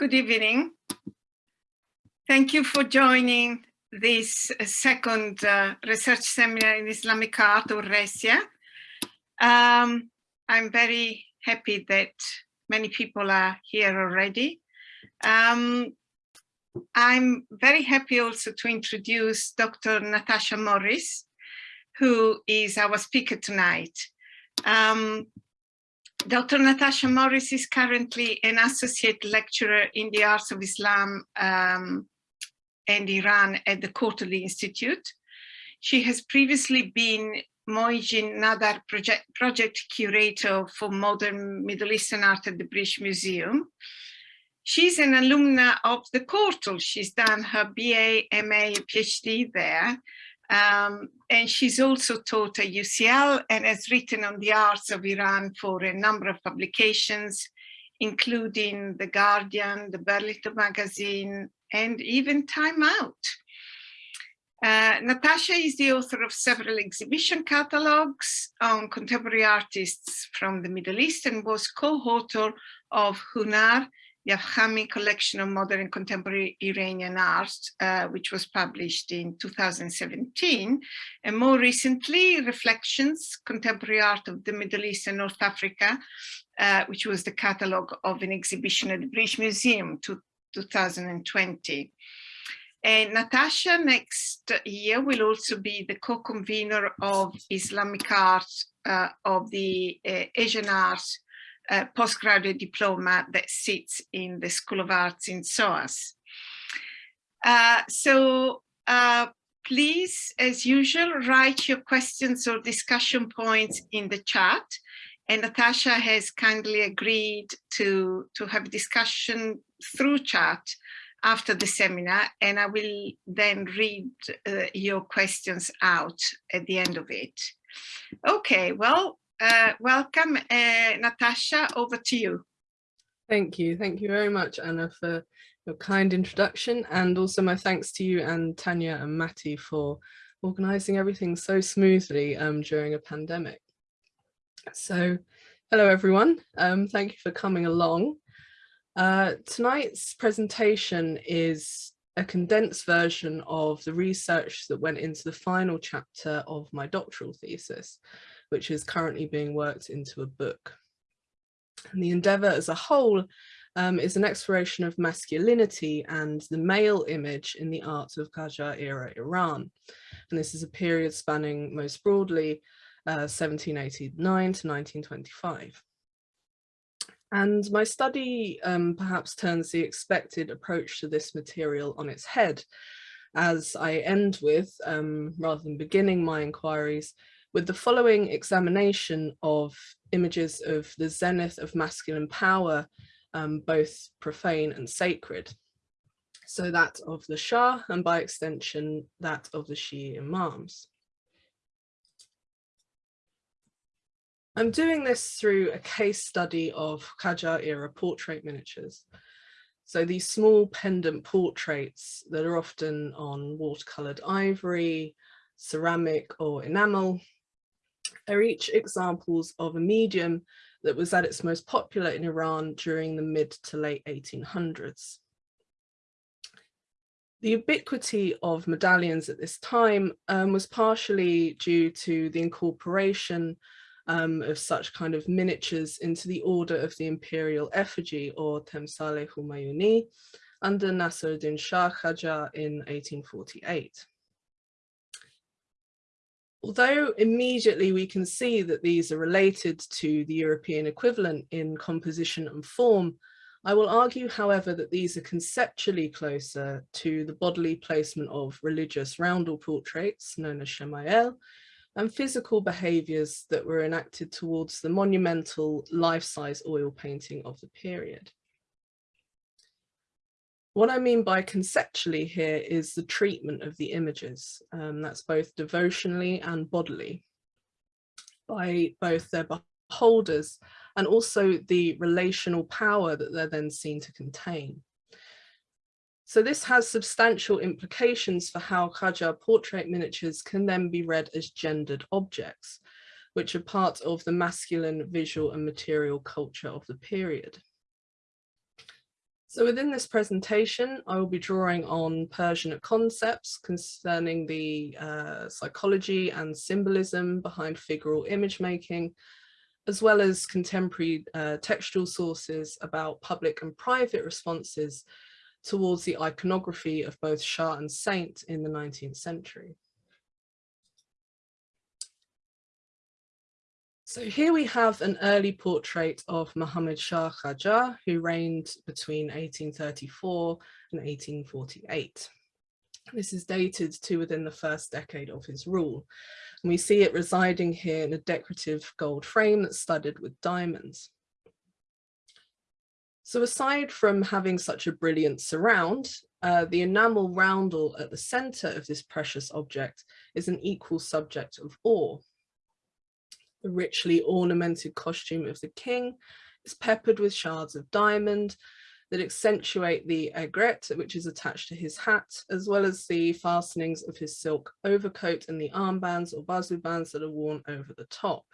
Good evening. Thank you for joining this second uh, research seminar in Islamic art or RESIA. Um, I'm very happy that many people are here already. Um, I'm very happy also to introduce Dr. Natasha Morris, who is our speaker tonight. Um, Dr. Natasha Morris is currently an associate lecturer in the arts of Islam um, and Iran at the Courtauld Institute. She has previously been Moijin Nadar project, project curator for modern Middle Eastern art at the British Museum. She's an alumna of the Courtauld. She's done her BA, MA, PhD there, um, and she's also taught at UCL and has written on the arts of Iran for a number of publications, including The Guardian, the Burlington Magazine, and even Time Out. Uh, Natasha is the author of several exhibition catalogues on contemporary artists from the Middle East and was co-author of Honar, the Afkhami collection of modern and contemporary Iranian art, uh, which was published in 2017, and more recently, Reflections, Contemporary Art of the Middle East and North Africa, uh, which was the catalogue of an exhibition at the British Museum to 2020. And Natasha next year will also be the co-convener of Islamic art uh, of the uh, Asian arts postgraduate diploma that sits in the School of Arts in SOAS. Uh, so uh, please, as usual, write your questions or discussion points in the chat. And Natasha has kindly agreed to, to have discussion through chat after the seminar, and I will then read uh, your questions out at the end of it. Okay, well, uh, welcome, uh, Natasha, over to you. Thank you. Thank you very much, Anna, for your kind introduction. And also my thanks to you and Tanya and Matty for organising everything so smoothly um, during a pandemic. So, hello everyone. Um, thank you for coming along. Uh, tonight's presentation is a condensed version of the research that went into the final chapter of my doctoral thesis which is currently being worked into a book. And the endeavour as a whole um, is an exploration of masculinity and the male image in the art of Qajar era Iran. And this is a period spanning most broadly uh, 1789 to 1925. And my study um, perhaps turns the expected approach to this material on its head, as I end with, um, rather than beginning my inquiries, with the following examination of images of the zenith of masculine power, um, both profane and sacred. So that of the Shah and by extension that of the Shi'i Imams. I'm doing this through a case study of Qajar era portrait miniatures. So these small pendant portraits that are often on watercoloured ivory, ceramic or enamel are each examples of a medium that was at its most popular in Iran during the mid to late 1800s. The ubiquity of medallions at this time um, was partially due to the incorporation um, of such kind of miniatures into the order of the imperial effigy or Temsale Humayuni under Nasruddin Shah Qajar in 1848. Although immediately we can see that these are related to the European equivalent in composition and form, I will argue, however, that these are conceptually closer to the bodily placement of religious roundel portraits, known as Shamayel, and physical behaviours that were enacted towards the monumental life-size oil painting of the period. What I mean by conceptually here is the treatment of the images. Um, that's both devotionally and bodily by both their beholders and also the relational power that they're then seen to contain. So this has substantial implications for how Qajar portrait miniatures can then be read as gendered objects, which are part of the masculine visual and material culture of the period. So within this presentation, I will be drawing on Persian concepts concerning the uh, psychology and symbolism behind figural image making, as well as contemporary uh, textual sources about public and private responses towards the iconography of both Shah and saint in the 19th century. So here we have an early portrait of Muhammad Shah Qajar, who reigned between 1834 and 1848. This is dated to within the first decade of his rule. And we see it residing here in a decorative gold frame that's studded with diamonds. So aside from having such a brilliant surround, uh, the enamel roundel at the center of this precious object is an equal subject of awe. The richly ornamented costume of the king is peppered with shards of diamond that accentuate the aigrette, which is attached to his hat, as well as the fastenings of his silk overcoat and the armbands or bazu bands that are worn over the top.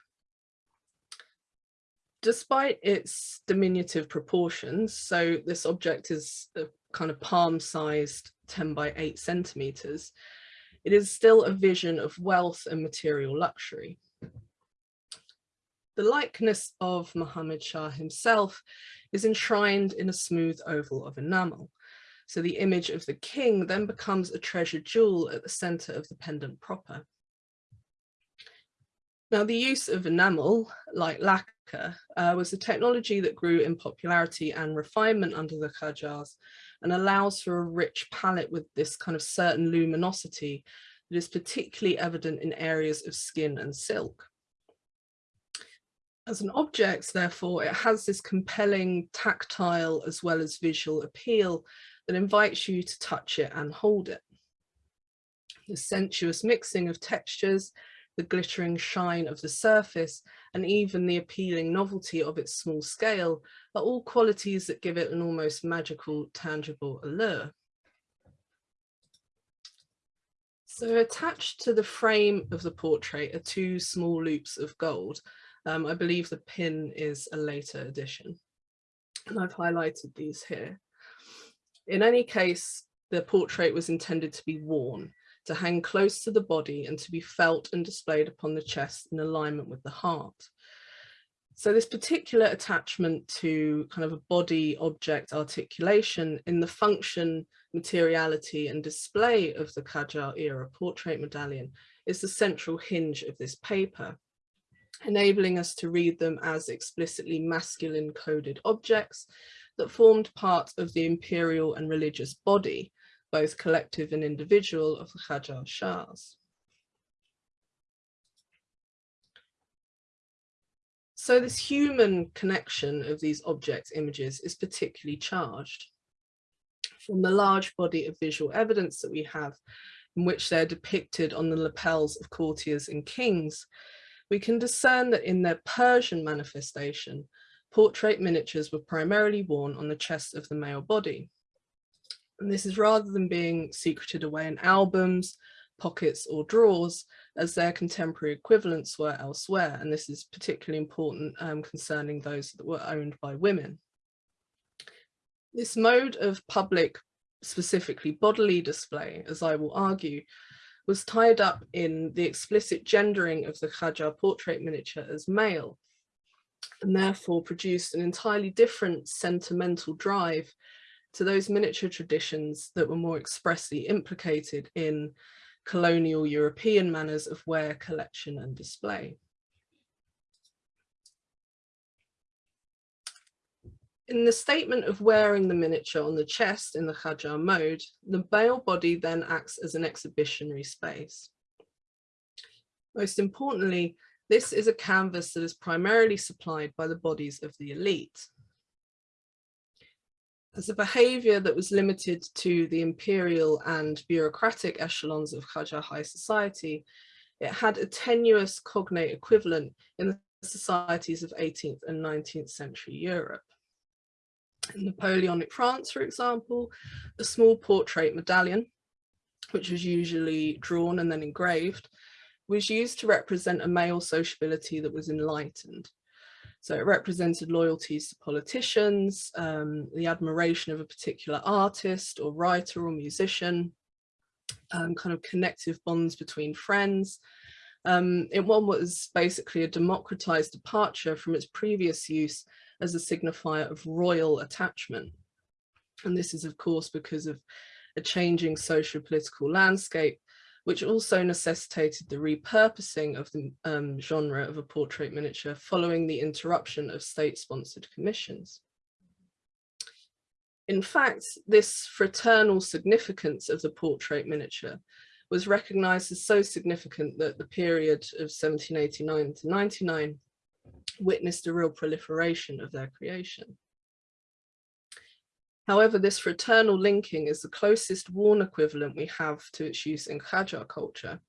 Despite its diminutive proportions, so this object is a kind of palm-sized 10 by 8 centimeters, it is still a vision of wealth and material luxury. The likeness of Muhammad Shah himself is enshrined in a smooth oval of enamel. So the image of the king then becomes a treasure jewel at the center of the pendant proper. Now the use of enamel, like lacquer, uh, was a technology that grew in popularity and refinement under the Qajars and allows for a rich palette with this kind of certain luminosity that is particularly evident in areas of skin and silk as an object, therefore, it has this compelling tactile as well as visual appeal that invites you to touch it and hold it. The sensuous mixing of textures, the glittering shine of the surface, and even the appealing novelty of its small scale are all qualities that give it an almost magical, tangible allure. So attached to the frame of the portrait are two small loops of gold, um, I believe the pin is a later addition. And I've highlighted these here. In any case, the portrait was intended to be worn, to hang close to the body and to be felt and displayed upon the chest in alignment with the heart. So this particular attachment to kind of a body object articulation in the function, materiality and display of the Qajar era portrait medallion is the central hinge of this paper enabling us to read them as explicitly masculine coded objects that formed part of the imperial and religious body, both collective and individual of the Qajar Shahs. So this human connection of these object images is particularly charged. From the large body of visual evidence that we have, in which they're depicted on the lapels of courtiers and kings, we can discern that in their Persian manifestation, portrait miniatures were primarily worn on the chest of the male body. And this is rather than being secreted away in albums, pockets or drawers as their contemporary equivalents were elsewhere. And this is particularly important um, concerning those that were owned by women. This mode of public, specifically bodily display, as I will argue, was tied up in the explicit gendering of the Qajar portrait miniature as male and therefore produced an entirely different sentimental drive to those miniature traditions that were more expressly implicated in colonial European manners of wear, collection and display. In the statement of wearing the miniature on the chest in the Qajar mode, the male body then acts as an exhibitionary space. Most importantly, this is a canvas that is primarily supplied by the bodies of the elite. As a behaviour that was limited to the imperial and bureaucratic echelons of Qajar high society, it had a tenuous cognate equivalent in the societies of 18th and 19th century Europe. Napoleonic France, for example, a small portrait medallion, which was usually drawn and then engraved, was used to represent a male sociability that was enlightened. So it represented loyalties to politicians, um, the admiration of a particular artist or writer or musician, um, kind of connective bonds between friends. Um, it one was basically a democratized departure from its previous use as a signifier of royal attachment. And this is of course because of a changing socio-political landscape which also necessitated the repurposing of the um, genre of a portrait miniature following the interruption of state-sponsored commissions. In fact, this fraternal significance of the portrait miniature was recognized as so significant that the period of 1789 to 99 witnessed a real proliferation of their creation. However, this fraternal linking is the closest worn equivalent we have to its use in Qajar culture,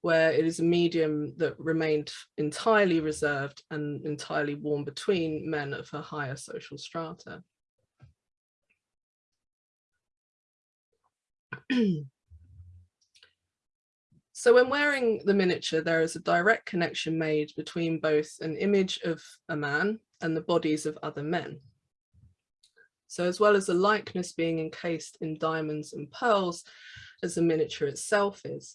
where it is a medium that remained entirely reserved and entirely worn between men of a higher social strata. so when wearing the miniature, there is a direct connection made between both an image of a man and the bodies of other men. So as well as the likeness being encased in diamonds and pearls, as the miniature itself is,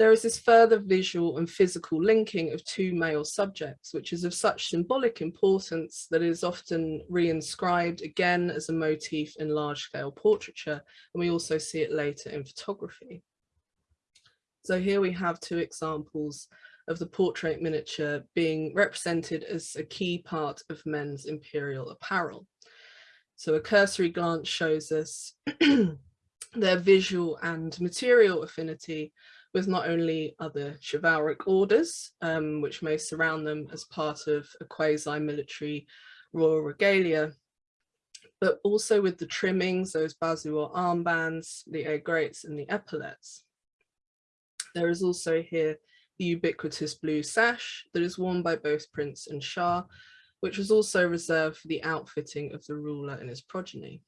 there is this further visual and physical linking of two male subjects, which is of such symbolic importance that it is often reinscribed again as a motif in large-scale portraiture, and we also see it later in photography. So here we have two examples of the portrait miniature being represented as a key part of men's imperial apparel. So a cursory glance shows us their visual and material affinity with not only other chivalric orders, um, which may surround them as part of a quasi-military royal regalia, but also with the trimmings, those bazu or armbands, the aigrettes and the epaulets. There is also here the ubiquitous blue sash that is worn by both Prince and Shah, which was also reserved for the outfitting of the ruler and his progeny.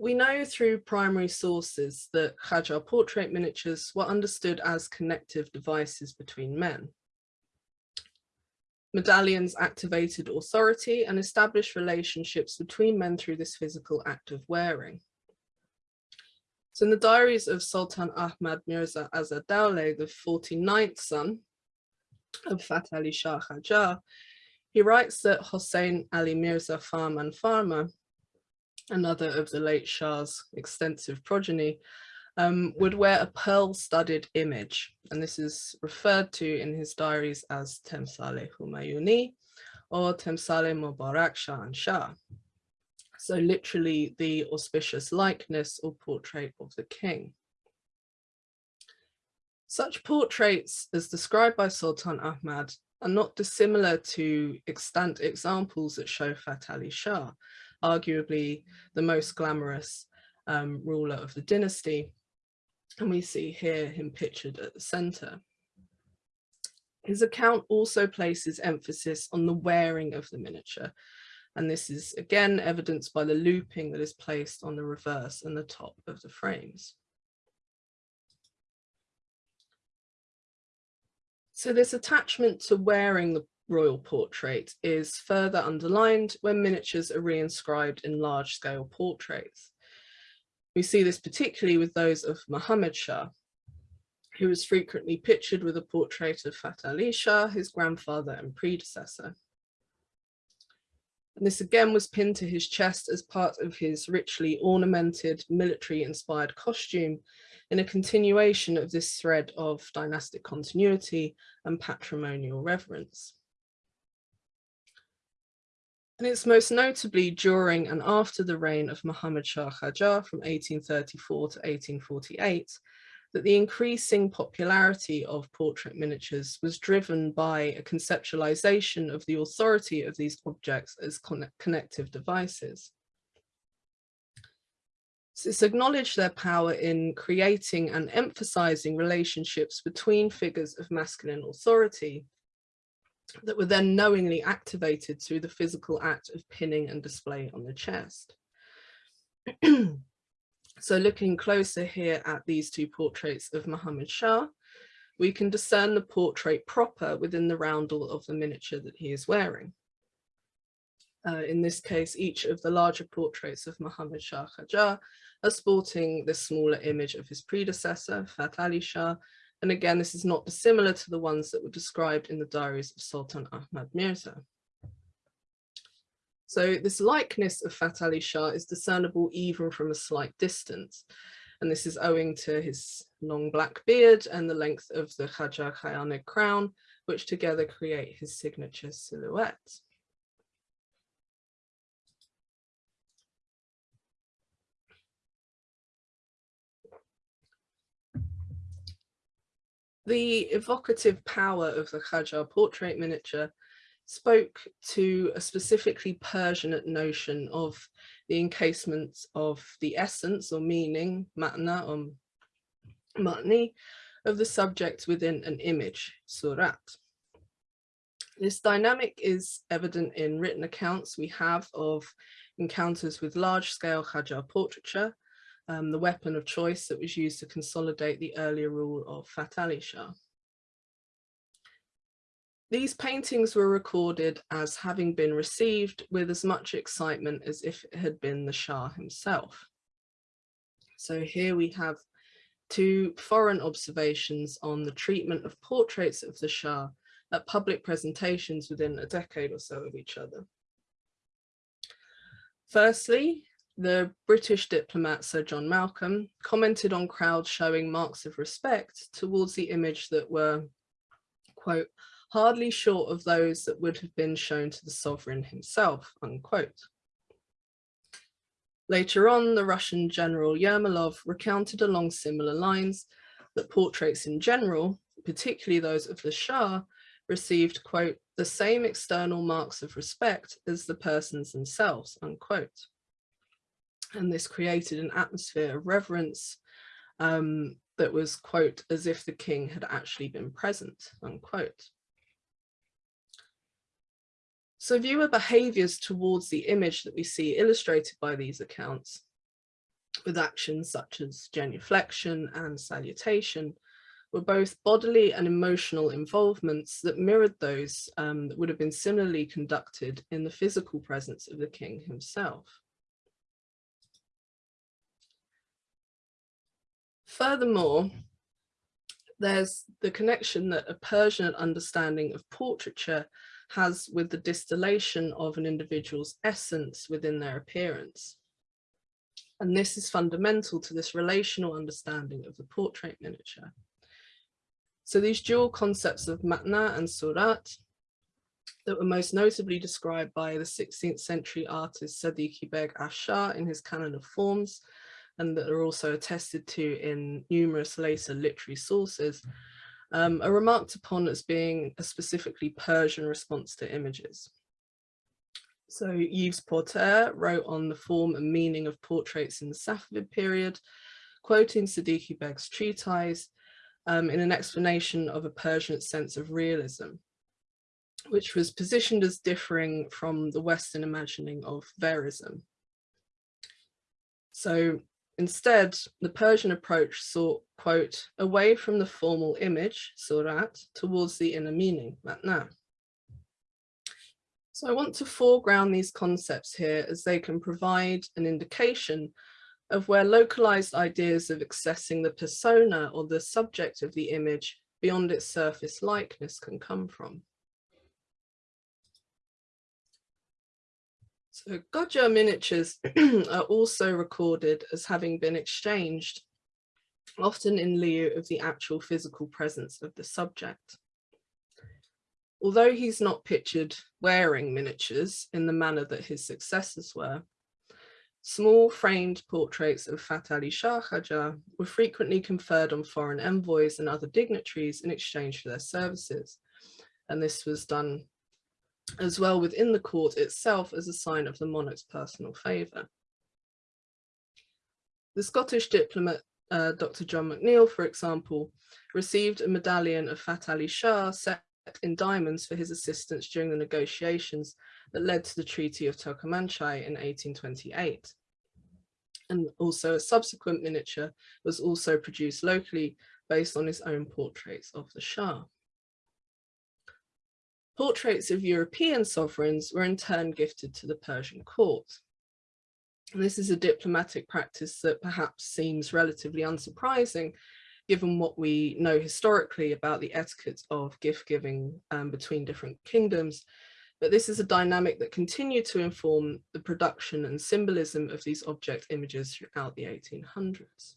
We know through primary sources that Qajar portrait miniatures were understood as connective devices between men. Medallions activated authority and established relationships between men through this physical act of wearing. So in the diaries of Sultan Ahmad Mirza Azad Dowleh, the 49th son of Fath Ali Shah Qajar, he writes that Hossein Ali Mirza Farman Farma, another of the late Shah's extensive progeny, um, would wear a pearl-studded image, and this is referred to in his diaries as Temsale Humayuni or Temsale Mubarak Shah and Shah. So literally the auspicious likeness or portrait of the king. Such portraits as described by Sultan Ahmad are not dissimilar to extant examples that show Fath Ali Shah, arguably the most glamorous um, ruler of the dynasty. And we see here him pictured at the center. His account also places emphasis on the wearing of the miniature. And this is again evidenced by the looping that is placed on the reverse and the top of the frames. So this attachment to wearing the royal portrait is further underlined when miniatures are reinscribed in large-scale portraits. We see this particularly with those of Muhammad Shah, who is frequently pictured with a portrait of Fath Ali Shah, his grandfather and predecessor. And this again was pinned to his chest as part of his richly ornamented military-inspired costume in a continuation of this thread of dynastic continuity and patrimonial reverence. And it's most notably during and after the reign of Muhammad Shah Qajar from 1834 to 1848 that the increasing popularity of portrait miniatures was driven by a conceptualization of the authority of these objects as connective devices. It's acknowledged their power in creating and emphasizing relationships between figures of masculine authority that were then knowingly activated through the physical act of pinning and display on the chest. so looking closer here at these two portraits of Muhammad Shah, we can discern the portrait proper within the roundel of the miniature that he is wearing. Uh, in this case, each of the larger portraits of Muhammad Shah Qajar are sporting the smaller image of his predecessor, Fath Ali Shah, and again, this is not dissimilar to the ones that were described in the diaries of Sultan Ahmad Mirza. So this likeness of Fath Ali Shah is discernible even from a slight distance. And this is owing to his long black beard and the length of the Khaja Khayanic crown, which together create his signature silhouette. The evocative power of the Qajar portrait miniature spoke to a specifically Persian notion of the encasement of the essence or meaning, matna or matni, of the subject within an image, surat. This dynamic is evident in written accounts we have of encounters with large-scale Qajar portraiture, um, the weapon of choice that was used to consolidate the earlier rule of Fath Ali Shah. These paintings were recorded as having been received with as much excitement as if it had been the Shah himself. So here we have two foreign observations on the treatment of portraits of the Shah at public presentations within a decade or so of each other. Firstly, the British diplomat Sir John Malcolm commented on crowds showing marks of respect towards the image that were, quote, hardly short of those that would have been shown to the sovereign himself, unquote. Later on, the Russian general Yermolov recounted along similar lines that portraits in general, particularly those of the Shah, received, quote, the same external marks of respect as the persons themselves, unquote and this created an atmosphere of reverence um, that was, quote, as if the king had actually been present, unquote. So viewer behaviours towards the image that we see illustrated by these accounts, with actions such as genuflection and salutation, were both bodily and emotional involvements that mirrored those um, that would have been similarly conducted in the physical presence of the king himself. Furthermore, there's the connection that a Persian understanding of portraiture has with the distillation of an individual's essence within their appearance. And this is fundamental to this relational understanding of the portrait miniature. So these dual concepts of matna and surat that were most notably described by the 16th century artist Sadiqi Beg Afshar in his canon of forms and that are also attested to in numerous later literary sources, um, are remarked upon as being a specifically Persian response to images. So Yves Porter wrote on the form and meaning of portraits in the Safavid period, quoting Sadiqi Beg's treatise um, in an explanation of a Persian sense of realism, which was positioned as differing from the Western imagining of verism. So Instead, the Persian approach sought, quote, away from the formal image, surat, towards the inner meaning, matna. So I want to foreground these concepts here as they can provide an indication of where localized ideas of accessing the persona or the subject of the image beyond its surface likeness can come from. So Qajar miniatures are also recorded as having been exchanged, often in lieu of the actual physical presence of the subject. Although he's not pictured wearing miniatures in the manner that his successors were, small framed portraits of Fath Ali Shah Qajar were frequently conferred on foreign envoys and other dignitaries in exchange for their services. And this was done as well within the court itself as a sign of the monarch's personal favour. The Scottish diplomat uh, Dr. John McNeill, for example, received a medallion of Fath Ali Shah set in diamonds for his assistance during the negotiations that led to the Treaty of Turkmenchay in 1828. And also a subsequent miniature was also produced locally based on his own portraits of the Shah. Portraits of European sovereigns were in turn gifted to the Persian court. And this is a diplomatic practice that perhaps seems relatively unsurprising given what we know historically about the etiquette of gift giving um, between different kingdoms. But this is a dynamic that continued to inform the production and symbolism of these object images throughout the 1800s.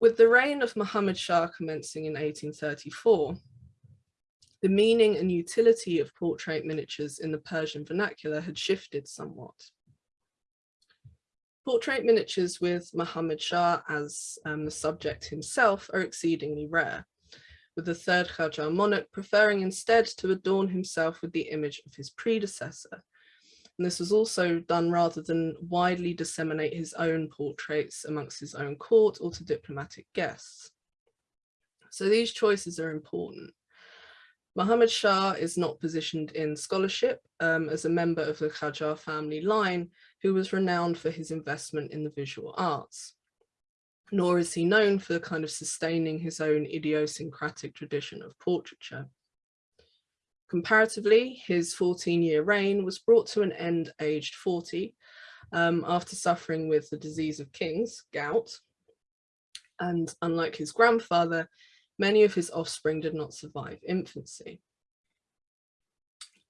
With the reign of Muhammad Shah commencing in 1834, the meaning and utility of portrait miniatures in the Persian vernacular had shifted somewhat. Portrait miniatures with Muhammad Shah as um, the subject himself are exceedingly rare, with the third Qajar monarch preferring instead to adorn himself with the image of his predecessor, and this was also done rather than widely disseminate his own portraits amongst his own court or to diplomatic guests. So these choices are important. Muhammad Shah is not positioned in scholarship um, as a member of the Qajar family line, who was renowned for his investment in the visual arts. Nor is he known for kind of sustaining his own idiosyncratic tradition of portraiture. Comparatively, his 14-year reign was brought to an end aged 40 um, after suffering with the disease of kings, gout. And unlike his grandfather, many of his offspring did not survive infancy.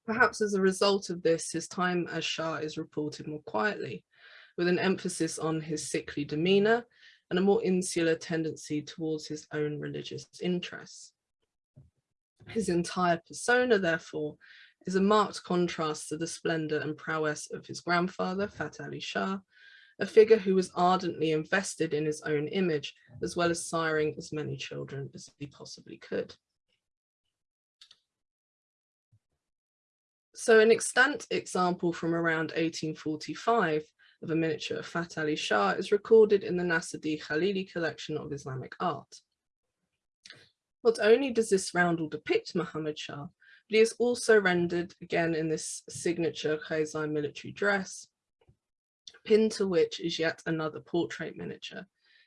Perhaps as a result of this, his time as Shah is reported more quietly, with an emphasis on his sickly demeanour and a more insular tendency towards his own religious interests. His entire persona, therefore, is a marked contrast to the splendour and prowess of his grandfather, Fath Ali Shah, a figure who was ardently invested in his own image, as well as siring as many children as he possibly could. So an extant example from around 1845 of a miniature of Fath Ali Shah is recorded in the Nasser David Khalili collection of Islamic art. Not only does this roundel depict Muhammad Shah, but he is also rendered again in this signature Khazai military dress, pinned to which is yet another portrait miniature,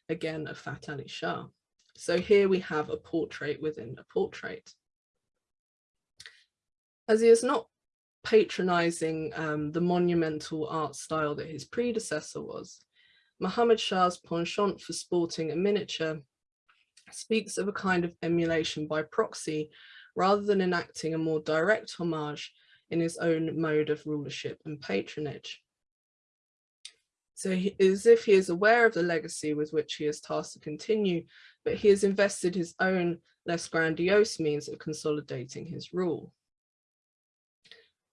again of Fath Ali Shah. So here we have a portrait within a portrait. As he is not patronizing um, the monumental art style that his predecessor was, Muhammad Shah's penchant for sporting a miniature speaks of a kind of emulation by proxy rather than enacting a more direct homage in his own mode of rulership and patronage. So he, as if he is aware of the legacy with which he is tasked to continue, but he has invested his own less grandiose means of consolidating his rule.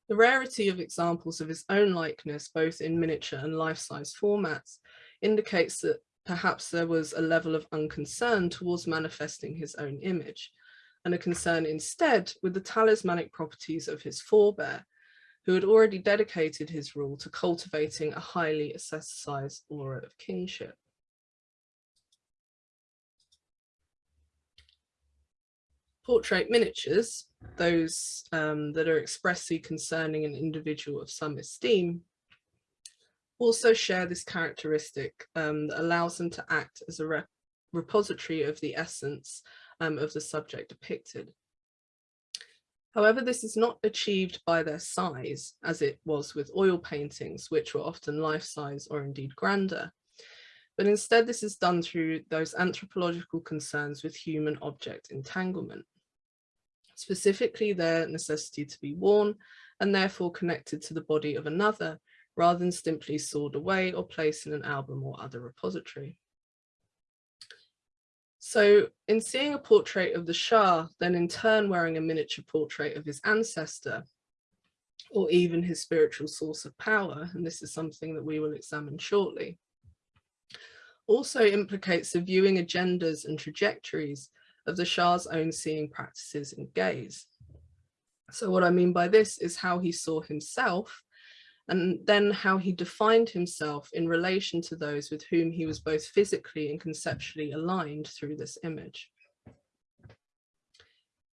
The rarity of examples of his own likeness, both in miniature and life-size formats, indicates that perhaps there was a level of unconcern towards manifesting his own image and a concern instead with the talismanic properties of his forebear, who had already dedicated his rule to cultivating a highly aestheticized aura of kingship. Portrait miniatures, those um, that are expressly concerning an individual of some esteem, also share this characteristic um, that allows them to act as a re repository of the essence um, of the subject depicted. However, this is not achieved by their size, as it was with oil paintings, which were often life-size or indeed grander. But instead, this is done through those anthropological concerns with human object entanglement, specifically their necessity to be worn and therefore connected to the body of another rather than simply stored away or placed in an album or other repository. So in seeing a portrait of the Shah, then in turn wearing a miniature portrait of his ancestor, or even his spiritual source of power, and this is something that we will examine shortly, also implicates the viewing agendas and trajectories of the Shah's own seeing practices and gaze. So what I mean by this is how he saw himself and then how he defined himself in relation to those with whom he was both physically and conceptually aligned through this image.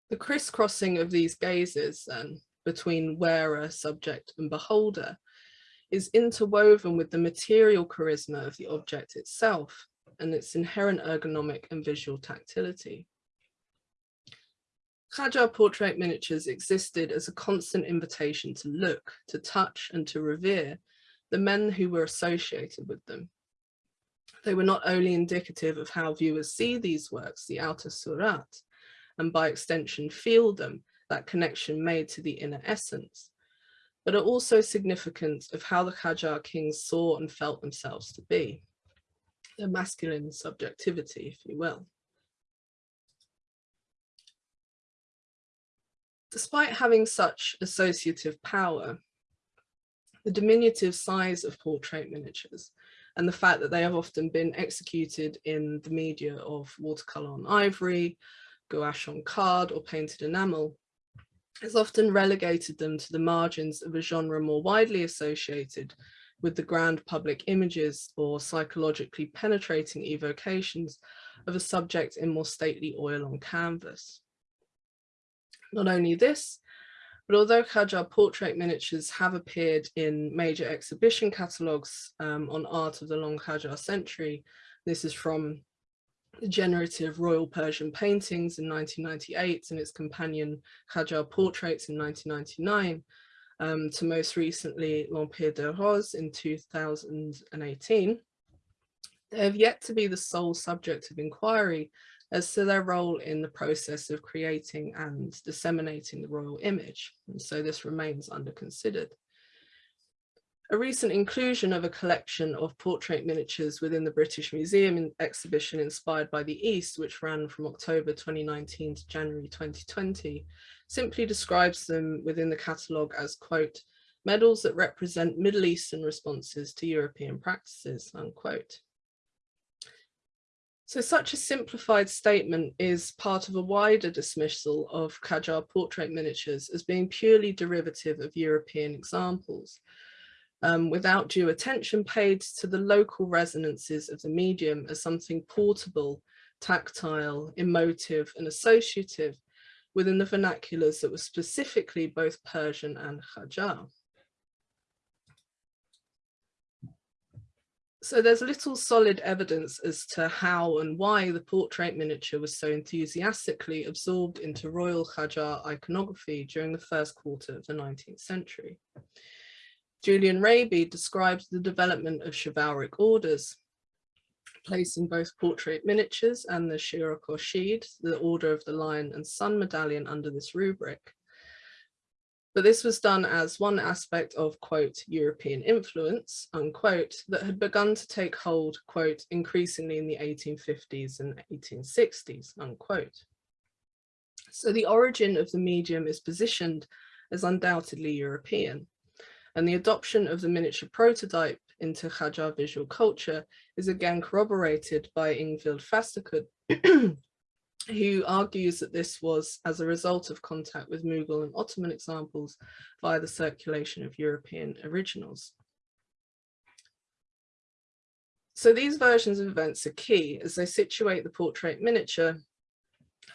The crisscrossing of these gazes then between wearer, subject and beholder is interwoven with the material charisma of the object itself and its inherent ergonomic and visual tactility. Qajar portrait miniatures existed as a constant invitation to look, to touch and to revere the men who were associated with them. They were not only indicative of how viewers see these works, the outer surat, and by extension feel them, that connection made to the inner essence, but are also significant of how the Qajar kings saw and felt themselves to be, their masculine subjectivity, if you will. Despite having such associative power, the diminutive size of portrait miniatures and the fact that they have often been executed in the media of watercolour on ivory, gouache on card or painted enamel has often relegated them to the margins of a genre more widely associated with the grand public images or psychologically penetrating evocations of a subject in more stately oil on canvas. Not only this, but although Qajar portrait miniatures have appeared in major exhibition catalogues um, on art of the long Qajar century, this is from the generative Royal Persian paintings in 1998 and its companion Qajar portraits in 1999, um, to most recently L'Empire des Roses in 2018, they have yet to be the sole subject of inquiry as to their role in the process of creating and disseminating the royal image. And so this remains under considered. A recent inclusion of a collection of portrait miniatures within the British Museum exhibition inspired by the East, which ran from October 2019 to January 2020, simply describes them within the catalogue as, quote, medals that represent Middle Eastern responses to European practices, unquote. So such a simplified statement is part of a wider dismissal of Qajar portrait miniatures as being purely derivative of European examples, um, without due attention paid to the local resonances of the medium as something portable, tactile, emotive and associative within the vernaculars that were specifically both Persian and Qajar. So there's little solid evidence as to how and why the portrait miniature was so enthusiastically absorbed into royal Qajar iconography during the first quarter of the 19th century. Julian Raby describes the development of chivalric orders, placing both portrait miniatures and the Shir-o Khorshid, the Order of the Lion and Sun medallion under this rubric. But this was done as one aspect of, quote, European influence, unquote, that had begun to take hold, quote, increasingly in the 1850s and 1860s, unquote. So the origin of the medium is positioned as undoubtedly European and the adoption of the miniature prototype into Qajar visual culture is again corroborated by Ingvild Flaskerud, who argues that this was as a result of contact with Mughal and Ottoman examples via the circulation of European originals. So these versions of events are key as they situate the portrait miniature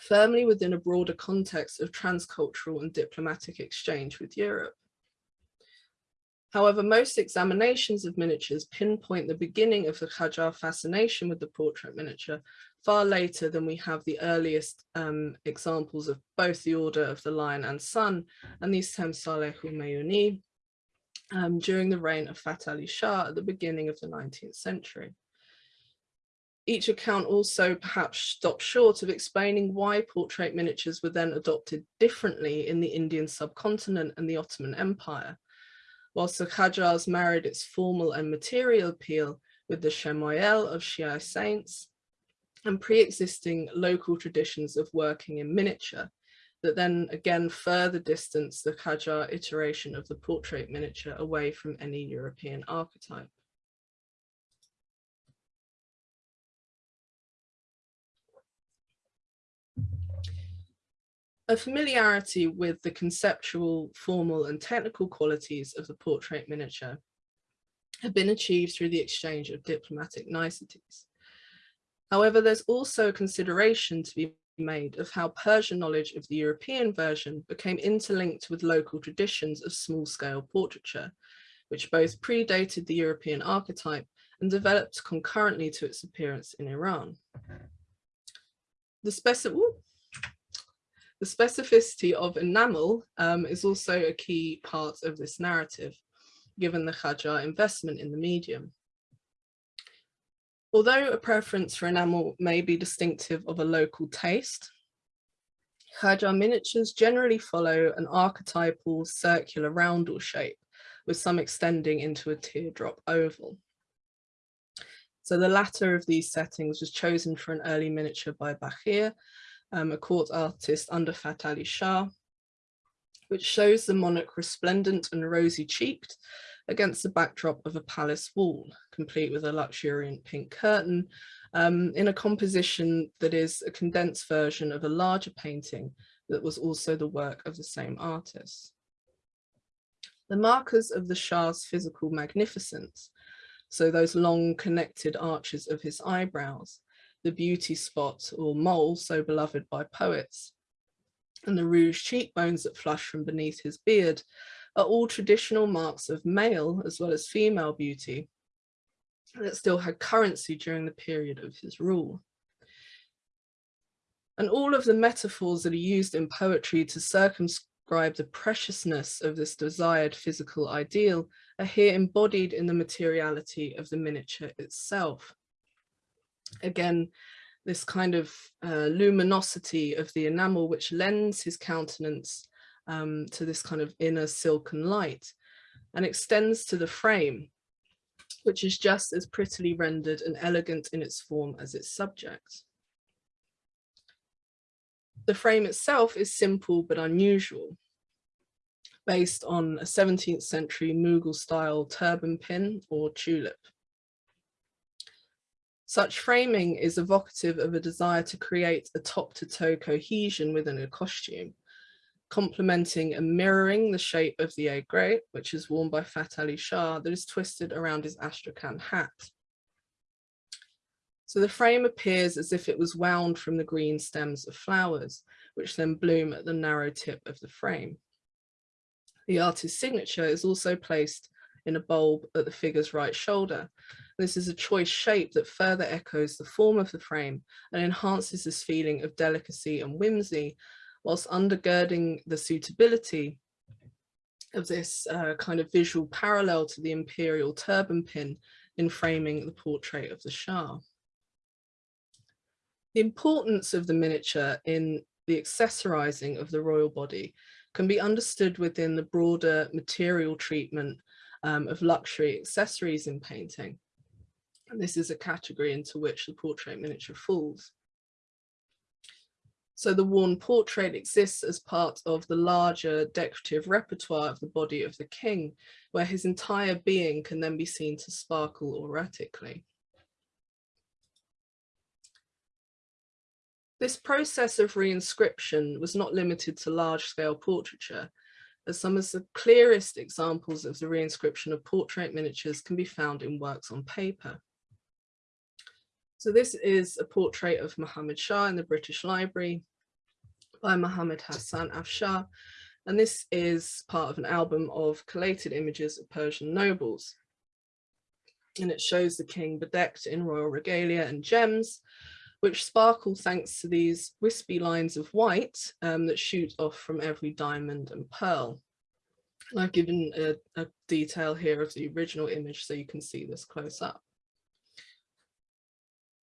firmly within a broader context of transcultural and diplomatic exchange with Europe. However, most examinations of miniatures pinpoint the beginning of the Qajar fascination with the portrait miniature far later than we have the earliest um, examples of both the Order of the Lion and Sun and the Temsale Humayuni um, during the reign of Fath Ali Shah at the beginning of the 19th century. Each account also perhaps stops short of explaining why portrait miniatures were then adopted differently in the Indian subcontinent and the Ottoman Empire, whilst the Qajars married its formal and material appeal with the Shamayel of Shia saints and pre-existing local traditions of working in miniature that then again further distance the Qajar iteration of the portrait miniature away from any European archetype. A familiarity with the conceptual, formal and technical qualities of the portrait miniature have been achieved through the exchange of diplomatic niceties. However, there's also a consideration to be made of how Persian knowledge of the European version became interlinked with local traditions of small-scale portraiture, which both predated the European archetype and developed concurrently to its appearance in Iran. The, speci the specificity of enamel um, is also a key part of this narrative, given the Qajar investment in the medium. Although a preference for enamel may be distinctive of a local taste, Qajar miniatures generally follow an archetypal circular roundel shape, with some extending into a teardrop oval. So the latter of these settings was chosen for an early miniature by Baqir, um, a court artist under Fath Ali Shah, which shows the monarch resplendent and rosy-cheeked against the backdrop of a palace wall, complete with a luxuriant pink curtain, um, in a composition that is a condensed version of a larger painting that was also the work of the same artist. The markers of the Shah's physical magnificence, so those long connected arches of his eyebrows, the beauty spot or mole so beloved by poets, and the rouge cheekbones that flush from beneath his beard are all traditional marks of male as well as female beauty that still had currency during the period of his rule. And all of the metaphors that are used in poetry to circumscribe the preciousness of this desired physical ideal are here embodied in the materiality of the miniature itself. Again, this kind of uh, luminosity of the enamel which lends his countenance um, to this kind of inner silken light and extends to the frame, which is just as prettily rendered and elegant in its form as its subject. The frame itself is simple but unusual based on a 17th century Mughal style turban pin or tulip. Such framing is evocative of a desire to create a top to toe cohesion within a costume, complementing and mirroring the shape of the egg aigrette, which is worn by Fath Ali Shah, that is twisted around his Astrakhan hat. So the frame appears as if it was wound from the green stems of flowers, which then bloom at the narrow tip of the frame. The artist's signature is also placed in a bulb at the figure's right shoulder. This is a choice shape that further echoes the form of the frame and enhances this feeling of delicacy and whimsy, whilst undergirding the suitability of this uh, kind of visual parallel to the imperial turban pin in framing the portrait of the Shah. The importance of the miniature in the accessorizing of the royal body can be understood within the broader material treatment um, of luxury accessories in painting. And this is a category into which the portrait miniature falls. So the worn portrait exists as part of the larger decorative repertoire of the body of the king, where his entire being can then be seen to sparkle erratically. This process of reinscription was not limited to large-scale portraiture, as some of the clearest examples of the reinscription of portrait miniatures can be found in works on paper. So this is a portrait of Muhammad Shah in the British Library by Muhammad Hassan Afshar, and this is part of an album of collated images of Persian nobles. And it shows the king bedecked in royal regalia and gems, which sparkle thanks to these wispy lines of white um, that shoot off from every diamond and pearl. And I've given a, a detail here of the original image so you can see this close up.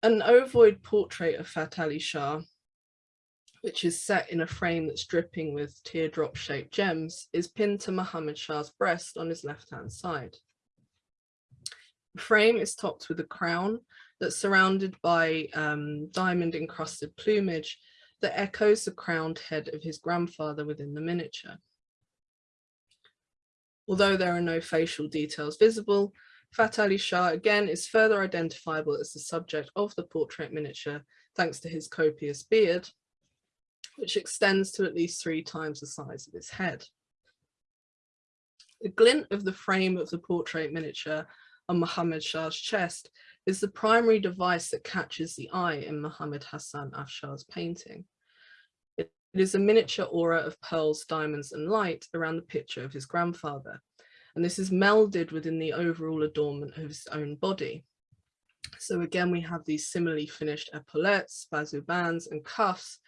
An ovoid portrait of Fath Ali Shah, which is set in a frame that's dripping with teardrop shaped gems, is pinned to Muhammad Shah's breast on his left hand side. The frame is topped with a crown that's surrounded by um, diamond encrusted plumage that echoes the crowned head of his grandfather within the miniature. Although there are no facial details visible, Fath Ali Shah again is further identifiable as the subject of the portrait miniature thanks to his copious beard, which extends to at least three times the size of his head. The glint of the frame of the portrait miniature on Muhammad Shah's chest is the primary device that catches the eye in Muhammad Hassan Afshar's painting. It is a miniature aura of pearls, diamonds and light around the picture of his grandfather, and this is melded within the overall adornment of his own body. So again, we have these similarly finished epaulettes, bazu bands and cuffs,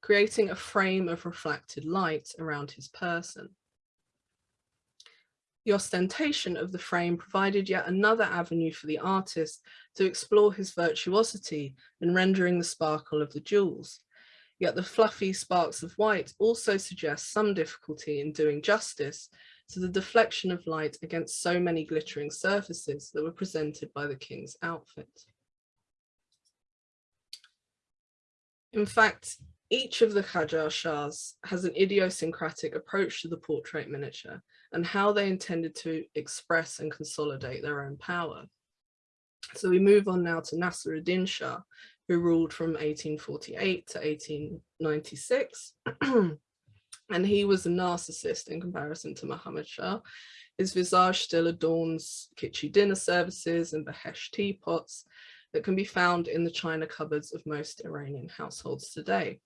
creating a frame of reflected light around his person. The ostentation of the frame provided yet another avenue for the artist to explore his virtuosity in rendering the sparkle of the jewels. Yet the fluffy sparks of white also suggest some difficulty in doing justice to the deflection of light against so many glittering surfaces that were presented by the king's outfit. In fact, each of the Qajar Shahs has an idiosyncratic approach to the portrait miniature and how they intended to express and consolidate their own power. So we move on now to Nasruddin Shah, who ruled from 1848 to 1896. and he was a narcissist in comparison to Muhammad Shah. His visage still adorns kitschy dinner services and Behesh teapots that can be found in the china cupboards of most Iranian households today.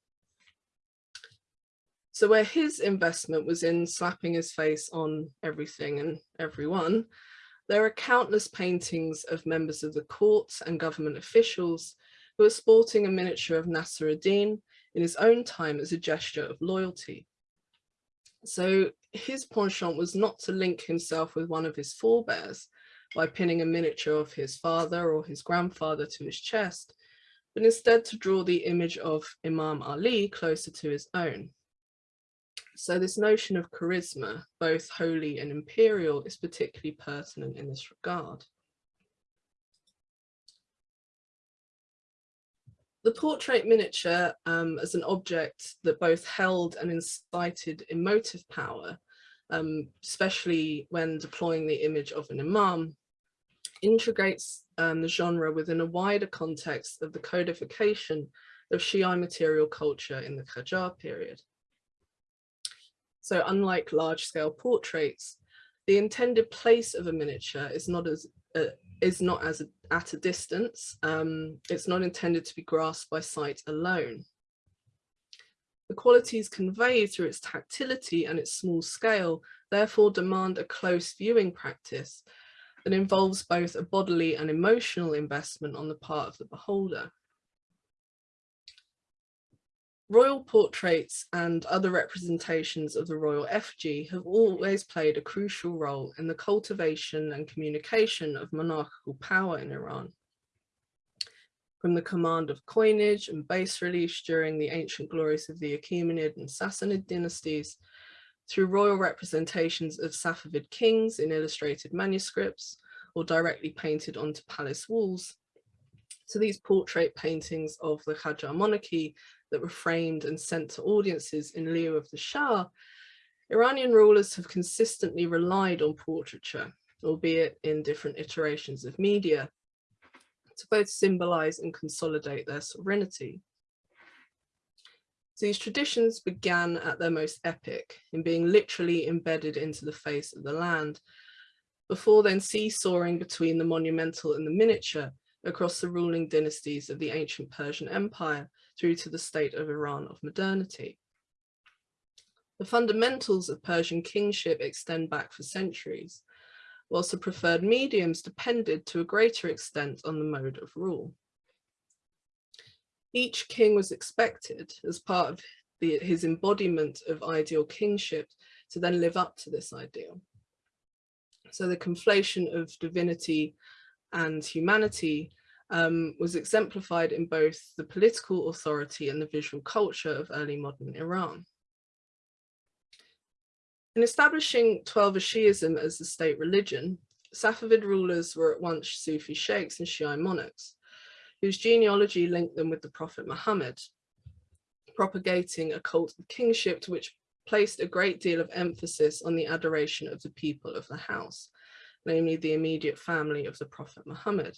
So where his investment was in slapping his face on everything and everyone, there are countless paintings of members of the courts and government officials who are sporting a miniature of Nasruddin in his own time as a gesture of loyalty. So his penchant was not to link himself with one of his forebears by pinning a miniature of his father or his grandfather to his chest, but instead to draw the image of Imam Ali closer to his own. So this notion of charisma, both holy and imperial, is particularly pertinent in this regard. The portrait miniature um, as an object that both held and incited emotive power, um, especially when deploying the image of an imam, integrates um, the genre within a wider context of the codification of Shiite material culture in the Qajar period. So unlike large-scale portraits, the intended place of a miniature is not as uh, is not as a, at a distance. Um, it's not intended to be grasped by sight alone. The qualities conveyed through its tactility and its small scale therefore demand a close viewing practice that involves both a bodily and emotional investment on the part of the beholder. Royal portraits and other representations of the royal effigy have always played a crucial role in the cultivation and communication of monarchical power in Iran. From the command of coinage and bas reliefs during the ancient glories of the Achaemenid and Sassanid dynasties, through royal representations of Safavid kings in illustrated manuscripts or directly painted onto palace walls, to these portrait paintings of the Qajar monarchy that were framed and sent to audiences in lieu of the Shah, Iranian rulers have consistently relied on portraiture, albeit in different iterations of media, to both symbolize and consolidate their sovereignty. these traditions began at their most epic, in being literally embedded into the face of the land, before then seesawing between the monumental and the miniature across the ruling dynasties of the ancient Persian Empire through to the state of Iran of modernity. The fundamentals of Persian kingship extend back for centuries, whilst the preferred mediums depended to a greater extent on the mode of rule. Each king was expected, as part of the, his embodiment of ideal kingship, to then live up to this ideal. So the conflation of divinity and humanity um, was exemplified in both the political authority and the visual culture of early modern Iran. In establishing Twelver Shi'ism as the state religion, Safavid rulers were at once Sufi sheikhs and Shiite monarchs, whose genealogy linked them with the Prophet Muhammad, propagating a cult of kingship to which placed a great deal of emphasis on the adoration of the people of the house, namely the immediate family of the Prophet Muhammad.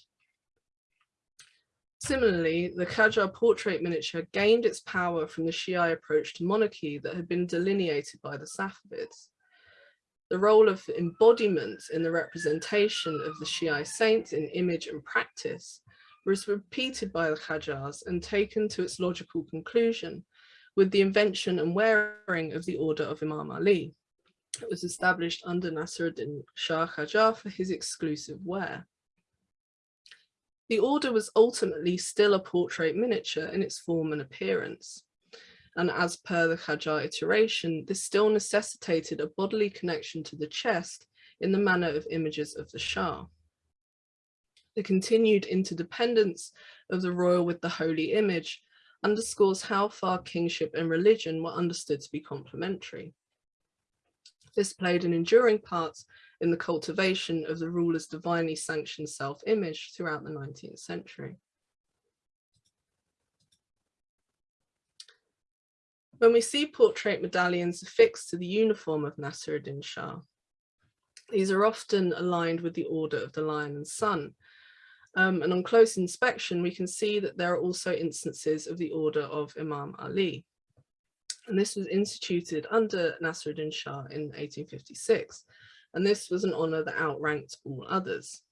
Similarly, the Qajar portrait miniature gained its power from the Shiite approach to monarchy that had been delineated by the Safavids. The role of embodiment in the representation of the Shiite saint in image and practice was repeated by the Qajars and taken to its logical conclusion with the invention and wearing of the Order of Imam Ali, It was established under Nasruddin Shah Qajar for his exclusive wear. The order was ultimately still a portrait miniature in its form and appearance. And as per the Qajar iteration, this still necessitated a bodily connection to the chest in the manner of images of the Shah. The continued interdependence of the royal with the holy image underscores how far kingship and religion were understood to be complementary. This played an enduring part in the cultivation of the ruler's divinely sanctioned self-image throughout the 19th century. When we see portrait medallions affixed to the uniform of Nasruddin Shah, these are often aligned with the Order of the Lion and Sun. Um, and on close inspection, we can see that there are also instances of the Order of Imam Ali. And this was instituted under Nasruddin Shah in 1856. And this was an honor that outranked all others.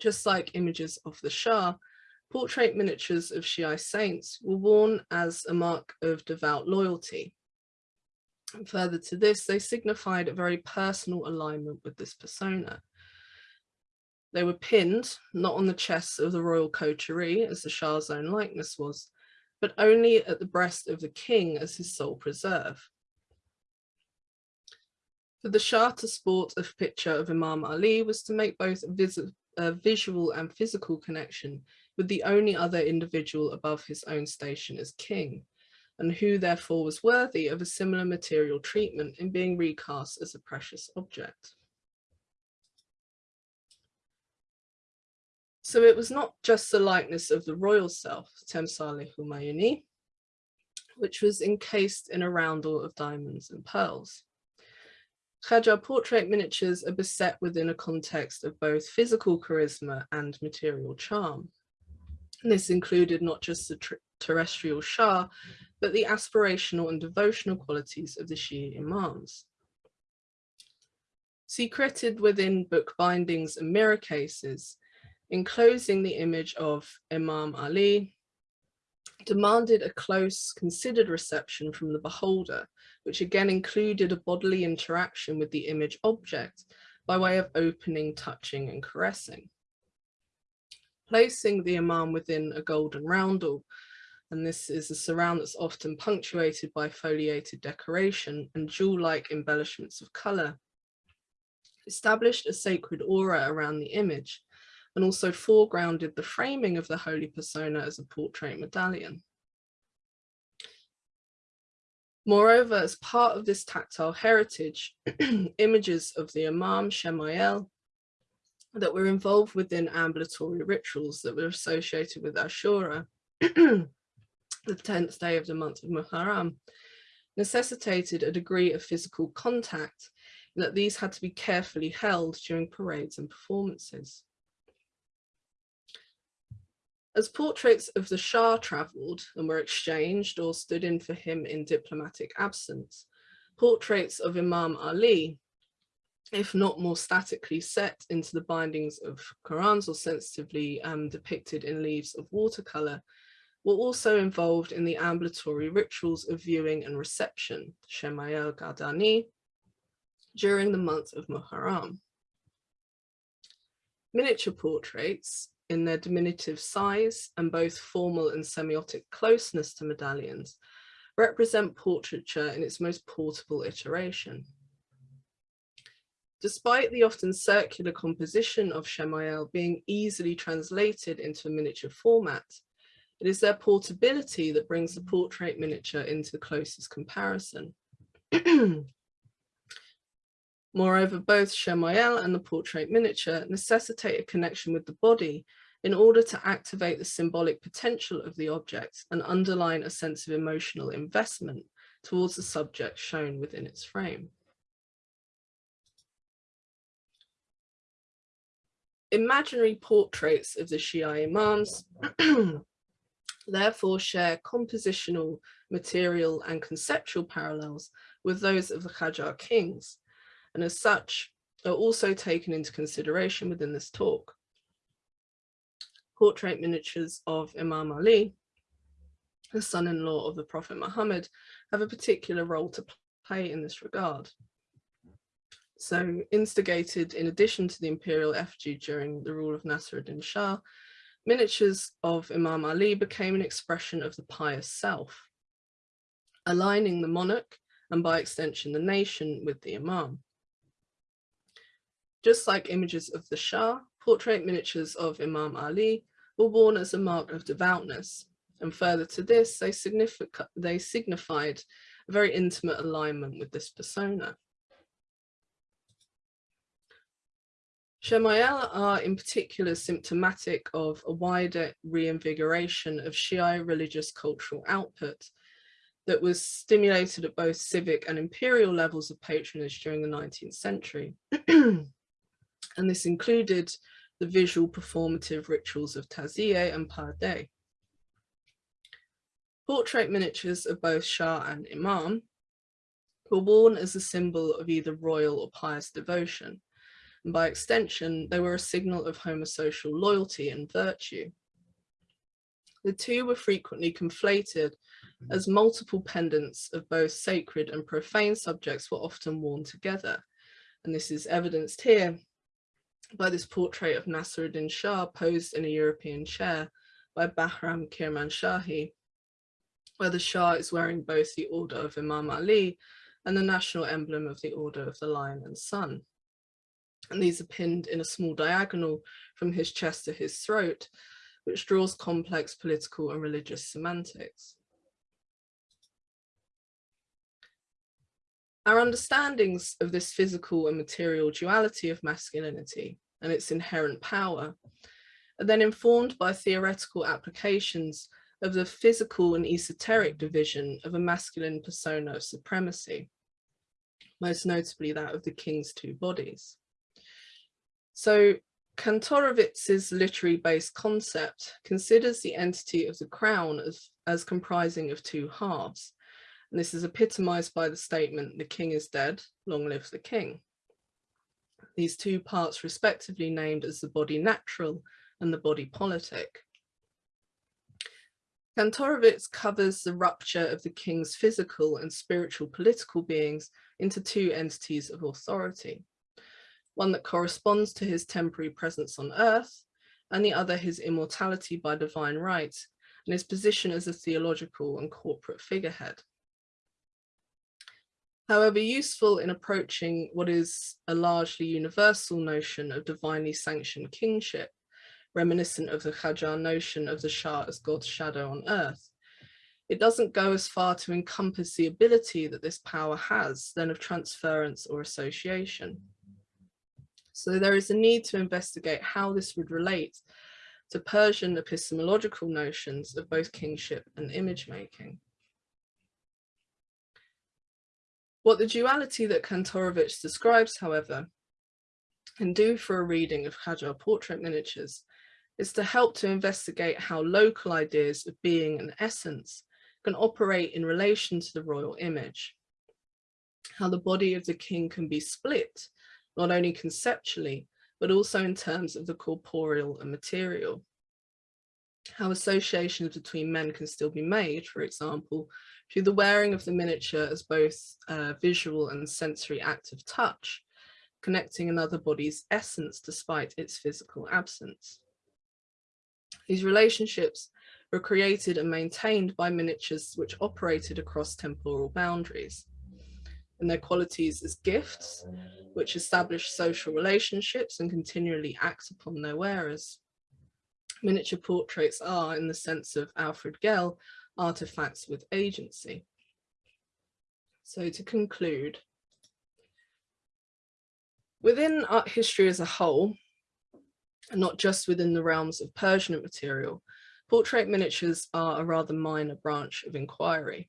Just like images of the Shah, portrait miniatures of Shiite saints were worn as a mark of devout loyalty. And further to this, they signified a very personal alignment with this persona. They were pinned, not on the chests of the royal coterie, as the Shah's own likeness was, but only at the breast of the king as his sole preserve. For the to sport a picture of Imam Ali was to make both a, a visual and physical connection with the only other individual above his own station as king, and who therefore was worthy of a similar material treatment in being recast as a precious object. So it was not just the likeness of the royal self, Temsale Humayuni, which was encased in a roundel of diamonds and pearls. Qajar portrait miniatures are beset within a context of both physical charisma and material charm. This included not just the terrestrial Shah, but the aspirational and devotional qualities of the Shia Imams. Secreted within book bindings and mirror cases, enclosing the image of Imam Ali, demanded a close, considered reception from the beholder, which again included a bodily interaction with the image object by way of opening, touching and caressing placing the imam within a golden roundel. And this is a surround that's often punctuated by foliated decoration and jewel-like embellishments of colour. Established a sacred aura around the image and also foregrounded the framing of the holy persona as a portrait medallion. Moreover, as part of this tactile heritage, images of the Imam Shamayel that were involved within ambulatory rituals that were associated with Ashura, the 10th day of the month of Muharram, necessitated a degree of physical contact and that these had to be carefully held during parades and performances. As portraits of the Shah travelled and were exchanged or stood in for him in diplomatic absence, portraits of Imam Ali if not more statically set into the bindings of Qurans or sensitively um, depicted in leaves of watercolor, were also involved in the ambulatory rituals of viewing and reception, Shamayel Gardani, during the month of Muharram. Miniature portraits, in their diminutive size and both formal and semiotic closeness to medallions, represent portraiture in its most portable iteration. Despite the often circular composition of Shamayel being easily translated into a miniature format, it is their portability that brings the portrait miniature into the closest comparison. Moreover, both Shamayel and the portrait miniature necessitate a connection with the body in order to activate the symbolic potential of the object and underline a sense of emotional investment towards the subject shown within its frame. Imaginary portraits of the Shia Imams therefore share compositional, material and conceptual parallels with those of the Qajar kings, and as such are also taken into consideration within this talk. Portrait miniatures of Imam Ali, the son-in-law of the Prophet Muhammad, have a particular role to play in this regard. So instigated in addition to the imperial effigy during the rule of Nasruddin Shah, miniatures of Imam Ali became an expression of the pious self, aligning the monarch and by extension the nation with the Imam. Just like images of the Shah, portrait miniatures of Imam Ali were worn as a mark of devoutness, and further to this, they, they signified a very intimate alignment with this persona. Shamayel are in particular symptomatic of a wider reinvigoration of Shiite religious cultural output that was stimulated at both civic and imperial levels of patronage during the 19th century. and this included the visual performative rituals of Taziyeh and Pardeh. Portrait miniatures of both Shah and Imam were worn as a symbol of either royal or pious devotion and by extension, they were a signal of homosocial loyalty and virtue. The two were frequently conflated as multiple pendants of both sacred and profane subjects were often worn together. And this is evidenced here by this portrait of Nasruddin Shah posed in a European chair by Bahram Kirmanshahi, where the Shah is wearing both the Order of Imam Ali and the national emblem of the Order of the Lion and Sun and these are pinned in a small diagonal from his chest to his throat, which draws complex political and religious semantics. Our understandings of this physical and material duality of masculinity and its inherent power are then informed by theoretical applications of the physical and esoteric division of a masculine persona of supremacy, most notably that of the king's two bodies. So Kantorowicz's literary-based concept considers the entity of the crown as, as comprising of two halves. And this is epitomized by the statement, the king is dead, long live the king. These two parts respectively named as the body natural and the body politic. Kantorowicz covers the rupture of the king's physical and spiritual political beings into two entities of authority one that corresponds to his temporary presence on earth, and the other his immortality by divine right, and his position as a theological and corporate figurehead. However, useful in approaching what is a largely universal notion of divinely sanctioned kingship, reminiscent of the Qajar notion of the Shah as God's shadow on earth, it doesn't go as far to encompass the ability that this power has than of transference or association. So there is a need to investigate how this would relate to Persian epistemological notions of both kingship and image making. What the duality that Kantorowicz describes, however, can do for a reading of Qajar portrait miniatures is to help to investigate how local ideas of being and essence can operate in relation to the royal image, how the body of the king can be split not only conceptually, but also in terms of the corporeal and material. How associations between men can still be made, for example, through the wearing of the miniature as both a visual and sensory act of touch, connecting another body's essence despite its physical absence. These relationships were created and maintained by miniatures which operated across temporal boundaries and their qualities as gifts, which establish social relationships and continually act upon their wearers. Miniature portraits are, in the sense of Alfred Gell, artifacts with agency. So to conclude, within art history as a whole, and not just within the realms of Persian material, portrait miniatures are a rather minor branch of inquiry.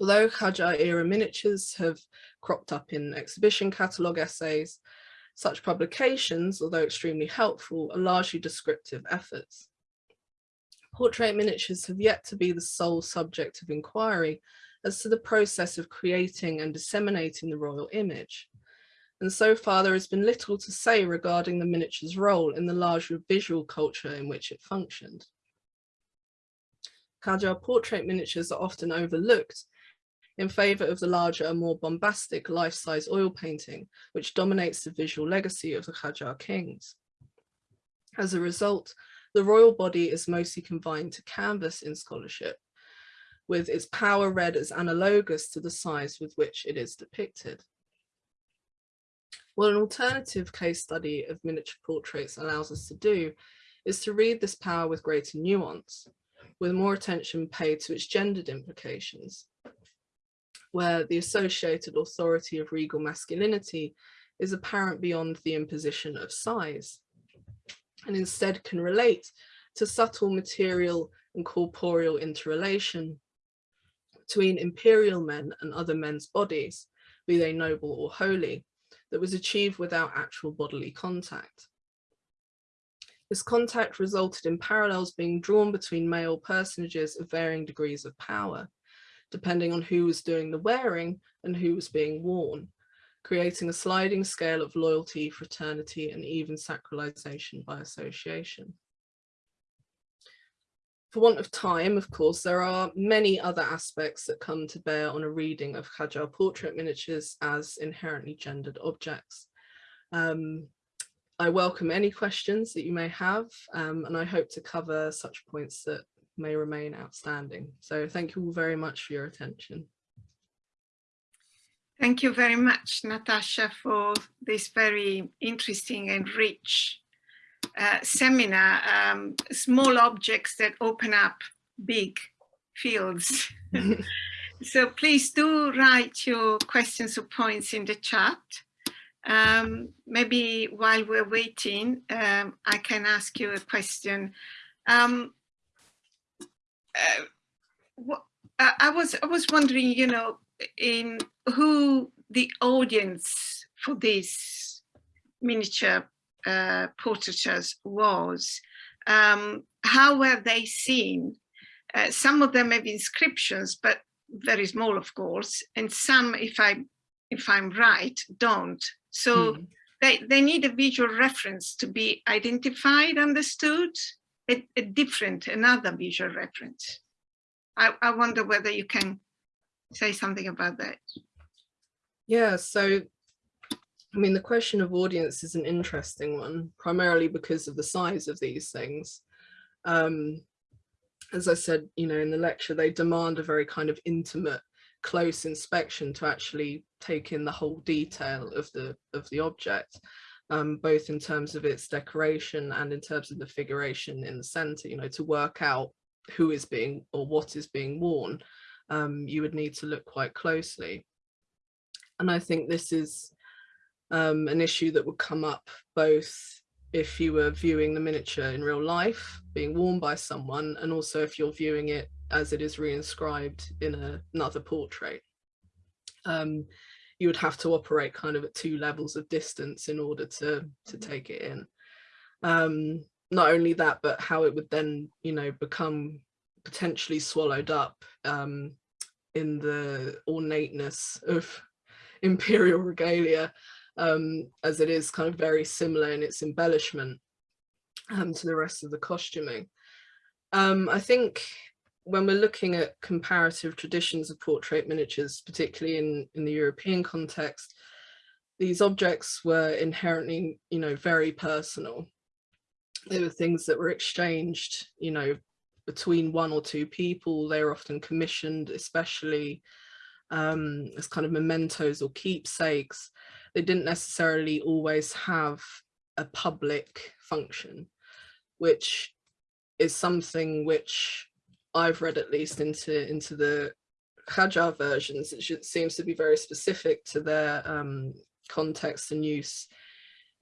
Although Qajar era miniatures have cropped up in exhibition catalogue essays, such publications, although extremely helpful, are largely descriptive efforts. Portrait miniatures have yet to be the sole subject of inquiry as to the process of creating and disseminating the royal image. And so far there has been little to say regarding the miniature's role in the larger visual culture in which it functioned. Qajar portrait miniatures are often overlooked in favour of the larger and more bombastic life-size oil painting, which dominates the visual legacy of the Qajar kings. As a result, the royal body is mostly confined to canvas in scholarship, with its power read as analogous to the size with which it is depicted. What an alternative case study of miniature portraits allows us to do is to read this power with greater nuance, with more attention paid to its gendered implications, where the associated authority of regal masculinity is apparent beyond the imposition of size, and instead can relate to subtle material and corporeal interrelation between imperial men and other men's bodies, be they noble or holy, that was achieved without actual bodily contact. This contact resulted in parallels being drawn between male personages of varying degrees of power, depending on who was doing the wearing and who was being worn, creating a sliding scale of loyalty, fraternity, and even sacralization by association. For want of time, of course, there are many other aspects that come to bear on a reading of Qajar portrait miniatures as inherently gendered objects. Um, I welcome any questions that you may have, um, and I hope to cover such points that may remain outstanding. So thank you all very much for your attention. Thank you very much, Natasha, for this very interesting and rich uh, seminar, um, small objects that open up big fields. so please do write your questions or points in the chat. Um, maybe while we're waiting, um, I can ask you a question. Um, uh, I was I was wondering, you know, in who the audience for these miniature uh, portraitures was. Um, how were they seen? Uh, some of them have inscriptions, but very small, of course, and some, if I if I'm right, don't. So mm. they they need a visual reference to be identified, understood, a, a different, another visual reference. I, I wonder whether you can say something about that. Yeah, so I mean, the question of audience is an interesting one, primarily because of the size of these things. Um, as I said, you know, in the lecture, they demand a very kind of intimate, close inspection to actually take in the whole detail of the of the object, um, both in terms of its decoration and in terms of the figuration in the center, you know, to work out who is being or what is being worn, um, you would need to look quite closely. And I think this is um, an issue that would come up both if you were viewing the miniature in real life being worn by someone and also if you're viewing it as it is reinscribed in a, another portrait. Um, you would have to operate kind of at two levels of distance in order to, to take it in. Um, not only that, but how it would then, you know, become potentially swallowed up um, in the ornateness of imperial regalia um, as it is kind of very similar in its embellishment um, to the rest of the costuming. Um, I think when we're looking at comparative traditions of portrait miniatures, particularly in, in the European context, these objects were inherently, you know, very personal. They were things that were exchanged, you know, between one or two people. They were often commissioned, especially um, as kind of mementos or keepsakes they didn't necessarily always have a public function, which is something which I've read at least into into the Qajar versions. It seems to be very specific to their um, context and use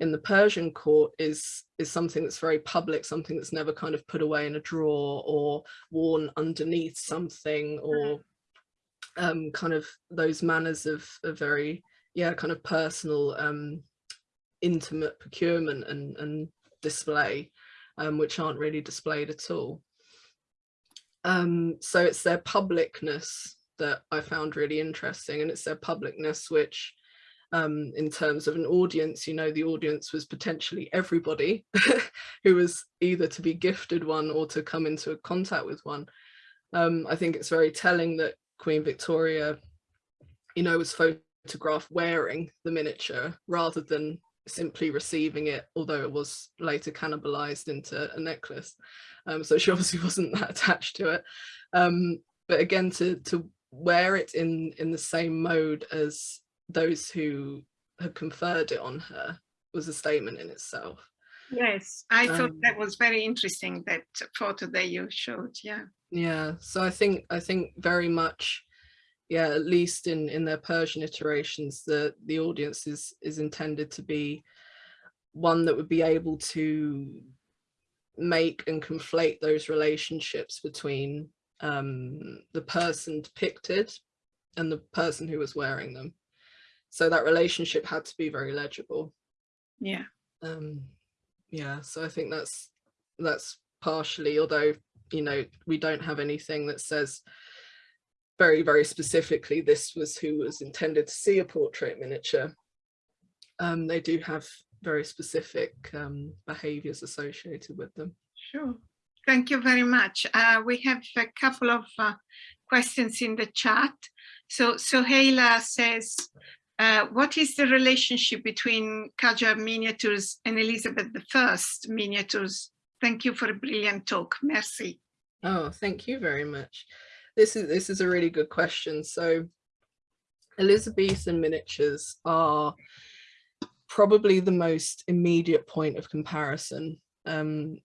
in the Persian court is is something that's very public, something that's never kind of put away in a drawer or worn underneath something or mm-hmm. um, kind of those manners of, of very yeah, kind of personal, um, intimate procurement and, and display, um, which aren't really displayed at all. Um, so it's their publicness that I found really interesting and it's their publicness which um, in terms of an audience, you know, the audience was potentially everybody who was either to be gifted one or to come into contact with one. Um, I think it's very telling that Queen Victoria you know, was photographed wearing the miniature rather than simply receiving it, although it was later cannibalized into a necklace. Um, so she obviously wasn't that attached to it. Um, but again, to, to wear it in, in the same mode as those who had conferred it on her was a statement in itself. Yes, I thought um, that was very interesting, that photo that you showed, yeah. Yeah, so I think I think very much, yeah, at least in in their Persian iterations, the the audience is is intended to be one that would be able to make and conflate those relationships between um, the person depicted and the person who was wearing them. So that relationship had to be very legible. Yeah. Um, yeah, so I think that's that's partially, although, you know, we don't have anything that says very, very specifically this was who was intended to see a portrait miniature. Um, they do have very specific um, behaviors associated with them. Sure. Thank you very much. Uh, we have a couple of uh, questions in the chat. So Soheila says, uh, what is the relationship between Qajar miniatures and Elizabeth I miniatures? Thank you for a brilliant talk. Merci. Oh, thank you very much. This is this is a really good question. So Elizabethan miniatures are probably the most immediate point of comparison um,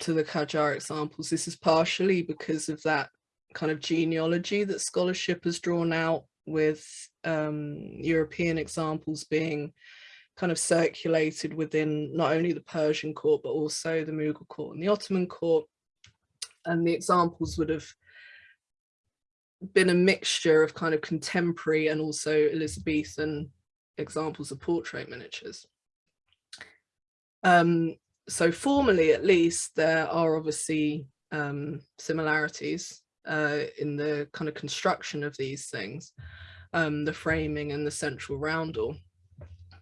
to the Qajar examples. This is partially because of that kind of genealogy that scholarship has drawn out with um, European examples being kind of circulated within not only the Persian court, but also the Mughal court and the Ottoman court. And the examples would have been a mixture of kind of contemporary and also Elizabethan examples of portrait miniatures. Um, so formally, at least, there are obviously um, similarities uh, in the kind of construction of these things, um, the framing and the central roundel.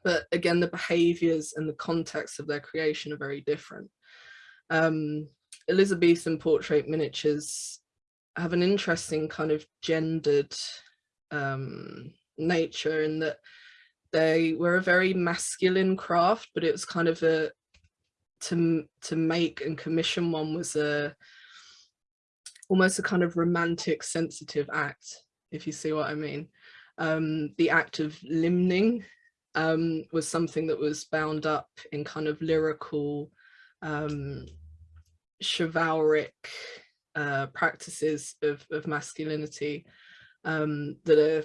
But again, the behaviors and the context of their creation are very different. Um, Elizabethan portrait miniatures have an interesting kind of gendered um, nature in that they were a very masculine craft, but it was kind of a to to make and commission one was a almost a kind of romantic, sensitive act, if you see what I mean. Um, the act of limning um, was something that was bound up in kind of lyrical, um, chivalric uh, practices of, of masculinity um, that are,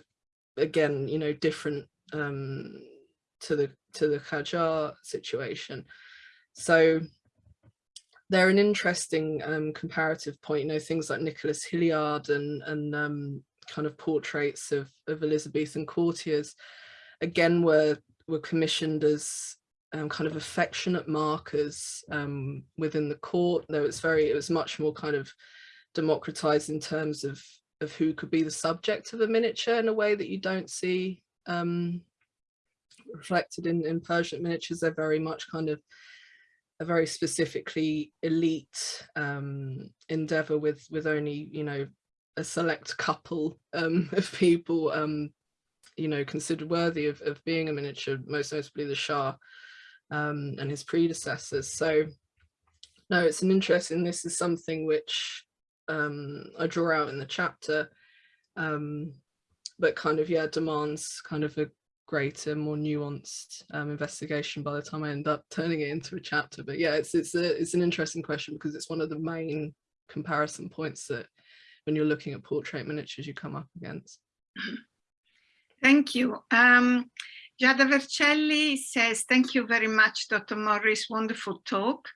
again, you know, different um, to the to the Qajar situation. So they're an interesting um, comparative point, you know, things like Nicholas Hilliard and, and um, kind of portraits of, of Elizabethan courtiers, again, were, were commissioned as um, kind of affectionate markers um, within the court, though it's very, it was much more kind of democratized in terms of, of who could be the subject of a miniature in a way that you don't see um, reflected in, in Persian miniatures. They're very much kind of a very specifically elite um, endeavor with with only you know a select couple um, of people um, you know considered worthy of, of being a miniature most notably the Shah um, and his predecessors so no it's an interesting this is something which um, I draw out in the chapter um, but kind of yeah demands kind of a greater, more nuanced um, investigation by the time I end up turning it into a chapter. But yeah, it's it's a it's an interesting question because it's one of the main comparison points that when you're looking at portrait miniatures you come up against. Thank you. Um, Giada Vercelli says, thank you very much, Dr. Morris, wonderful talk.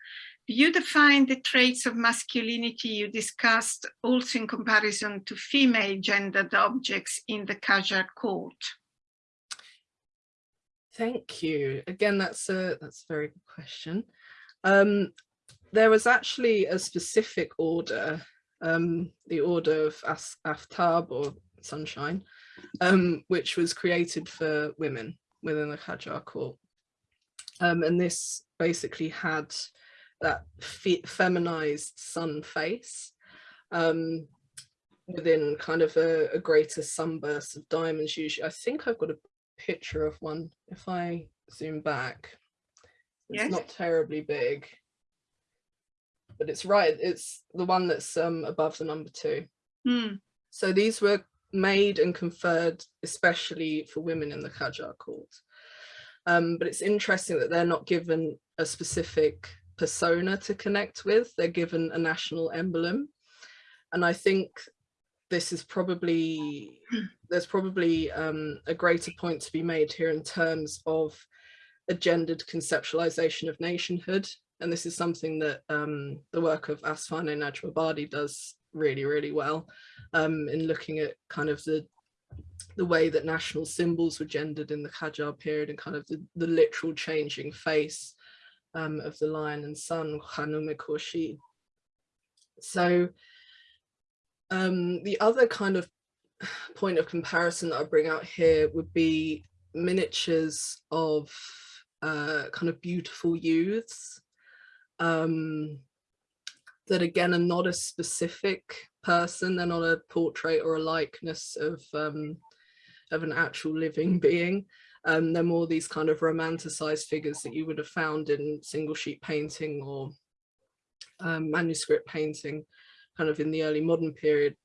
You define the traits of masculinity you discussed also in comparison to female gendered objects in the Qajar court. Thank you. Again, that's a that's a very good question. Um, there was actually a specific order, um, the order of As Aftab or Sunshine, um, which was created for women within the Qajar court. Um, and this basically had that fe feminized sun face. Um, within kind of a, a greater sunburst of diamonds usually. I think I've got a picture of one if I zoom back. It's Yes. not terribly big, but it's right. It's the one that's um, above the number two. Hmm. So these were made and conferred especially for women in the Qajar court. Um, but it's interesting that they're not given a specific persona to connect with. They're given a national emblem. And I think this is probably, there's probably um, a greater point to be made here in terms of a gendered conceptualization of nationhood. And this is something that um, the work of Afsaneh Najmabadi does really, really well um, in looking at kind of the the way that national symbols were gendered in the Qajar period and kind of the, the literal changing face um, of the lion and sun, Khanum. So um, the other kind of point of comparison that I bring out here would be miniatures of uh, kind of beautiful youths um, that again are not a specific person, they're not a portrait or a likeness of um, of an actual living being. Um, they're more these kind of romanticized figures that you would have found in single sheet painting or um, manuscript painting kind of in the early modern period.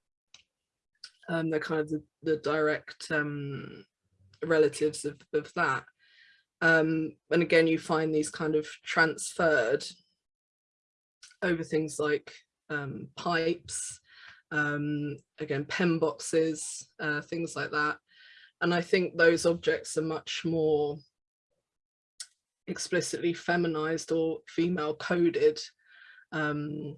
Um, they're kind of the, the direct um, relatives of, of that. Um, and again, you find these kind of transferred over things like um, pipes, again, pen boxes, uh, things like that. And I think those objects are much more explicitly feminized or female coded um,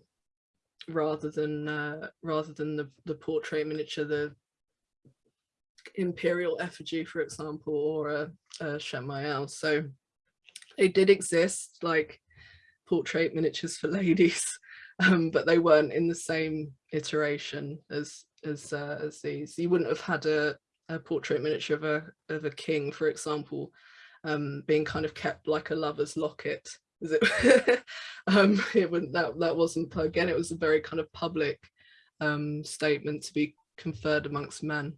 rather than uh, rather than the, the portrait miniature, the imperial effigy, for example, or a, a Shamayel. So they did exist like portrait miniatures for ladies, um, but they weren't in the same iteration as as uh, as these. You wouldn't have had a, a portrait miniature of a of a king, for example, um, being kind of kept like a lover's locket. Is it? um, it wouldn't that that wasn't again. It was a very kind of public um, statement to be conferred amongst men.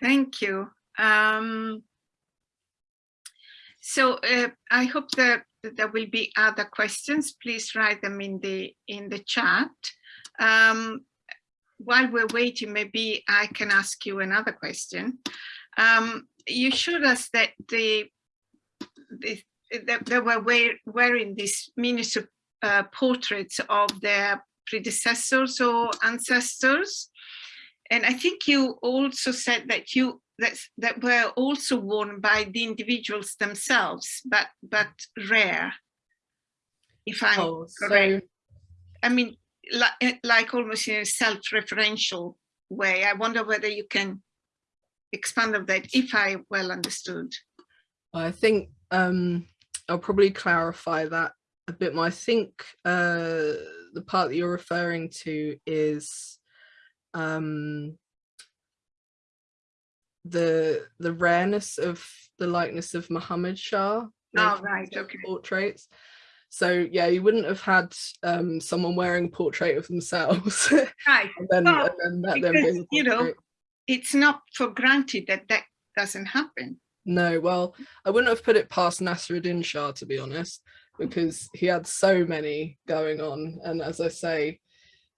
Thank you. Um, so uh, I hope that, there will be other questions. Please write them in the in the chat. Um, while we're waiting, maybe I can ask you another question. Um, you showed us that the, the that they were wear, wearing these miniature uh, portraits of their predecessors or ancestors. And I think you also said that you that, that were also worn by the individuals themselves, but but rare. If I'm Oh, correct. so I mean, like, like almost in a self-referential way. I wonder whether you can expand on that, if I well understood. I think um, I'll probably clarify that a bit more. I think uh, the part that you're referring to is um, the the rareness of the likeness of Muhammad Shah. Oh, right, okay. Portraits. So yeah, you wouldn't have had um, someone wearing a portrait of themselves Right, and then, Well, and then because, you know, it's not for granted that that doesn't happen. No, well, I wouldn't have put it past Nasruddin Shah, to be honest, because he had so many going on. And as I say,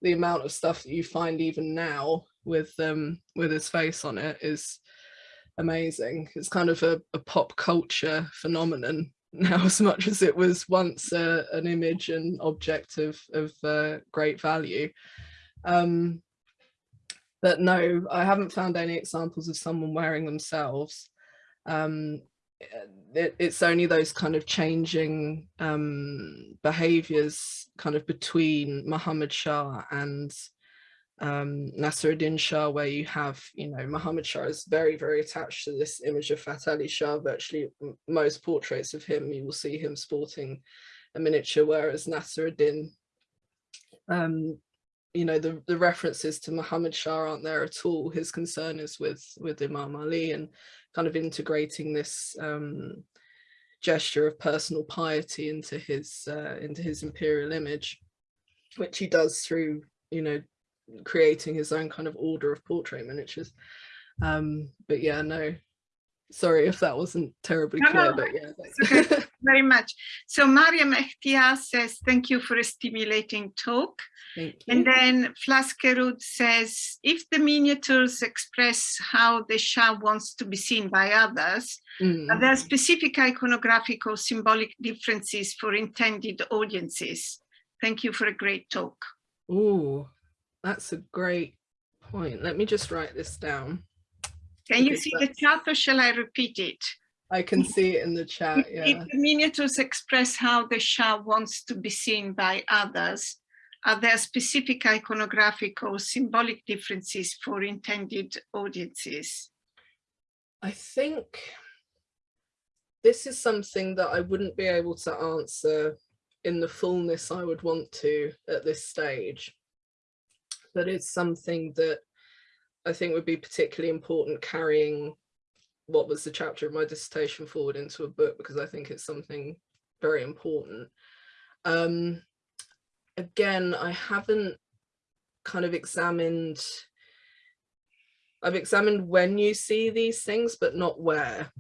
the amount of stuff that you find even now with um with his face on it is amazing. It's kind of a, a pop culture phenomenon now as much as it was once uh, an image and object of, of uh, great value. Um, but no, I haven't found any examples of someone wearing themselves um it, it's only those kind of changing um behaviors kind of between Muhammad Shah and um Nasruddin Shah where you have you know Muhammad Shah is very very attached to this image of Fath Ali Shah. Virtually most portraits of him you will see him sporting a miniature whereas Nasruddin um you know the the references to Muhammad Shah aren't there at all. His concern is with with Imam Ali and kind of integrating this um, gesture of personal piety into his uh, into his imperial image, which he does through you know, creating his own kind of order of portrait miniatures. Um, but yeah, no, sorry if that wasn't terribly No, clear, no, but yeah. okay. very much. So Mariam Ekhtiar says, thank you for a stimulating talk. Thank you. And then Flaskerud says, if the miniatures express how the Shah wants to be seen by others, Mm. are there specific iconographic or symbolic differences for intended audiences? Thank you for a great talk. Ooh, that's a great point. Let me just write this down. Can you see the chart or shall I repeat it? I can see it in the chat. Yeah. If the miniatures express how the Shah wants to be seen by others, are there specific iconographic or symbolic differences for intended audiences? I think this is something that I wouldn't be able to answer in the fullness I would want to at this stage. But it's something that I think would be particularly important carrying what was the chapter of my dissertation forward into a book because I think it's something very important. Um, again, I haven't kind of examined I've examined when you see these things, but not where.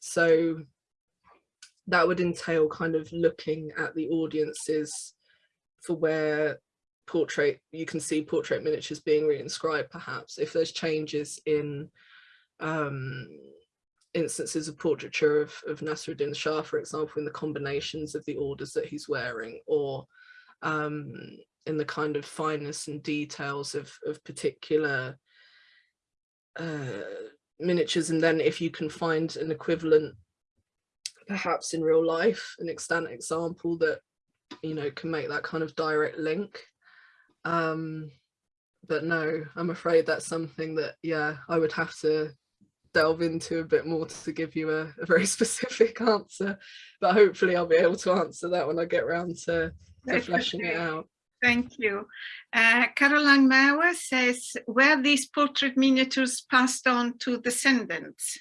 So that would entail kind of looking at the audiences for where portrait, you can see portrait miniatures being reinscribed perhaps, if there's changes in um, instances of portraiture of, of Nasruddin Shah, for example, in the combinations of the orders that he's wearing, or um, in the kind of fineness and details of, of particular uh, miniatures. And then if you can find an equivalent perhaps in real life an extant example that you know can make that kind of direct link um but no i'm afraid that's something that yeah i would have to delve into a bit more to give you a, a very specific answer but hopefully i'll be able to answer that when i get around to, to fleshing it out Thank you. Uh, Caroline Mauer says, were these portrait miniatures passed on to descendants?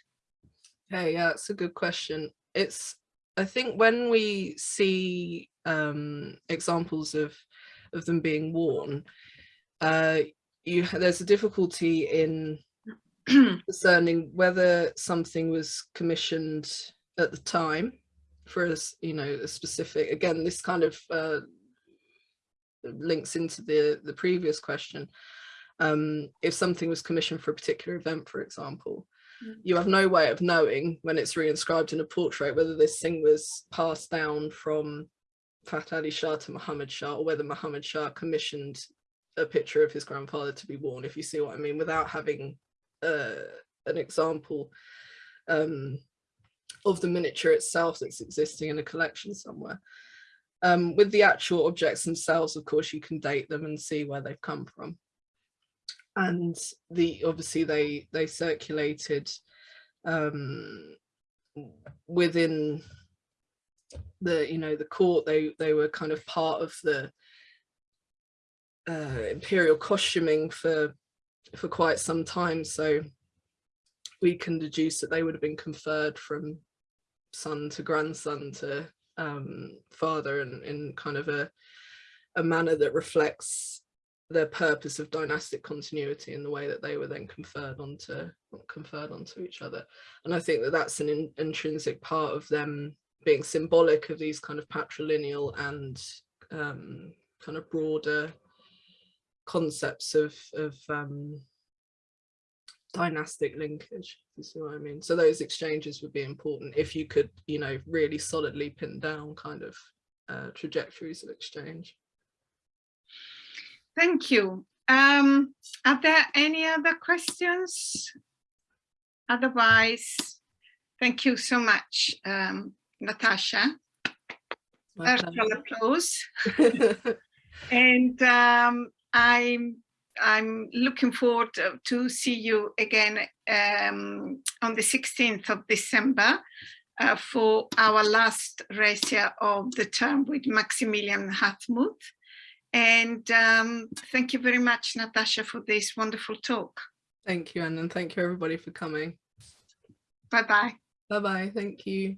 Hey, yeah, it's a good question. It's, I think when we see um, examples of of them being worn, uh, you there's a difficulty in discerning whether something was commissioned at the time for us, you know, a specific. Again, this kind of uh, links into the the previous question. Um, if something was commissioned for a particular event, for example, Mm. you have no way of knowing when it's reinscribed in a portrait whether this thing was passed down from Fath Ali Shah to Muhammad Shah or whether Muhammad Shah commissioned a picture of his grandfather to be worn, if you see what I mean, without having uh, an example um, of the miniature itself that's existing in a collection somewhere. Um, with the actual objects themselves, of course, you can date them and see where they've come from and the obviously they they circulated um within the you know the court they they were kind of part of the uh imperial costuming for for quite some time. So we can deduce that they would have been conferred from son to grandson to um father and in kind of a a manner that reflects their purpose of dynastic continuity in the way that they were then conferred onto conferred onto each other. And i think that that's an in, intrinsic part of them being symbolic of these kind of patrilineal and um, kind of broader concepts of of um, dynastic linkage you see what i mean so those exchanges would be important if you could you know really solidly pin down kind of uh, trajectories of exchange Thank you. Um, are there any other questions? Otherwise, thank you so much, um, Natasha. Virtual applause. And um, I'm I'm looking forward to- see you again um, on the 16th of December uh, for our last racia of the term with Maximilian Hartmuth. And um, thank you very much, Natasha, for this wonderful talk. Thank you, Anne, and thank you everybody for coming. Bye-bye. Bye bye. Thank you.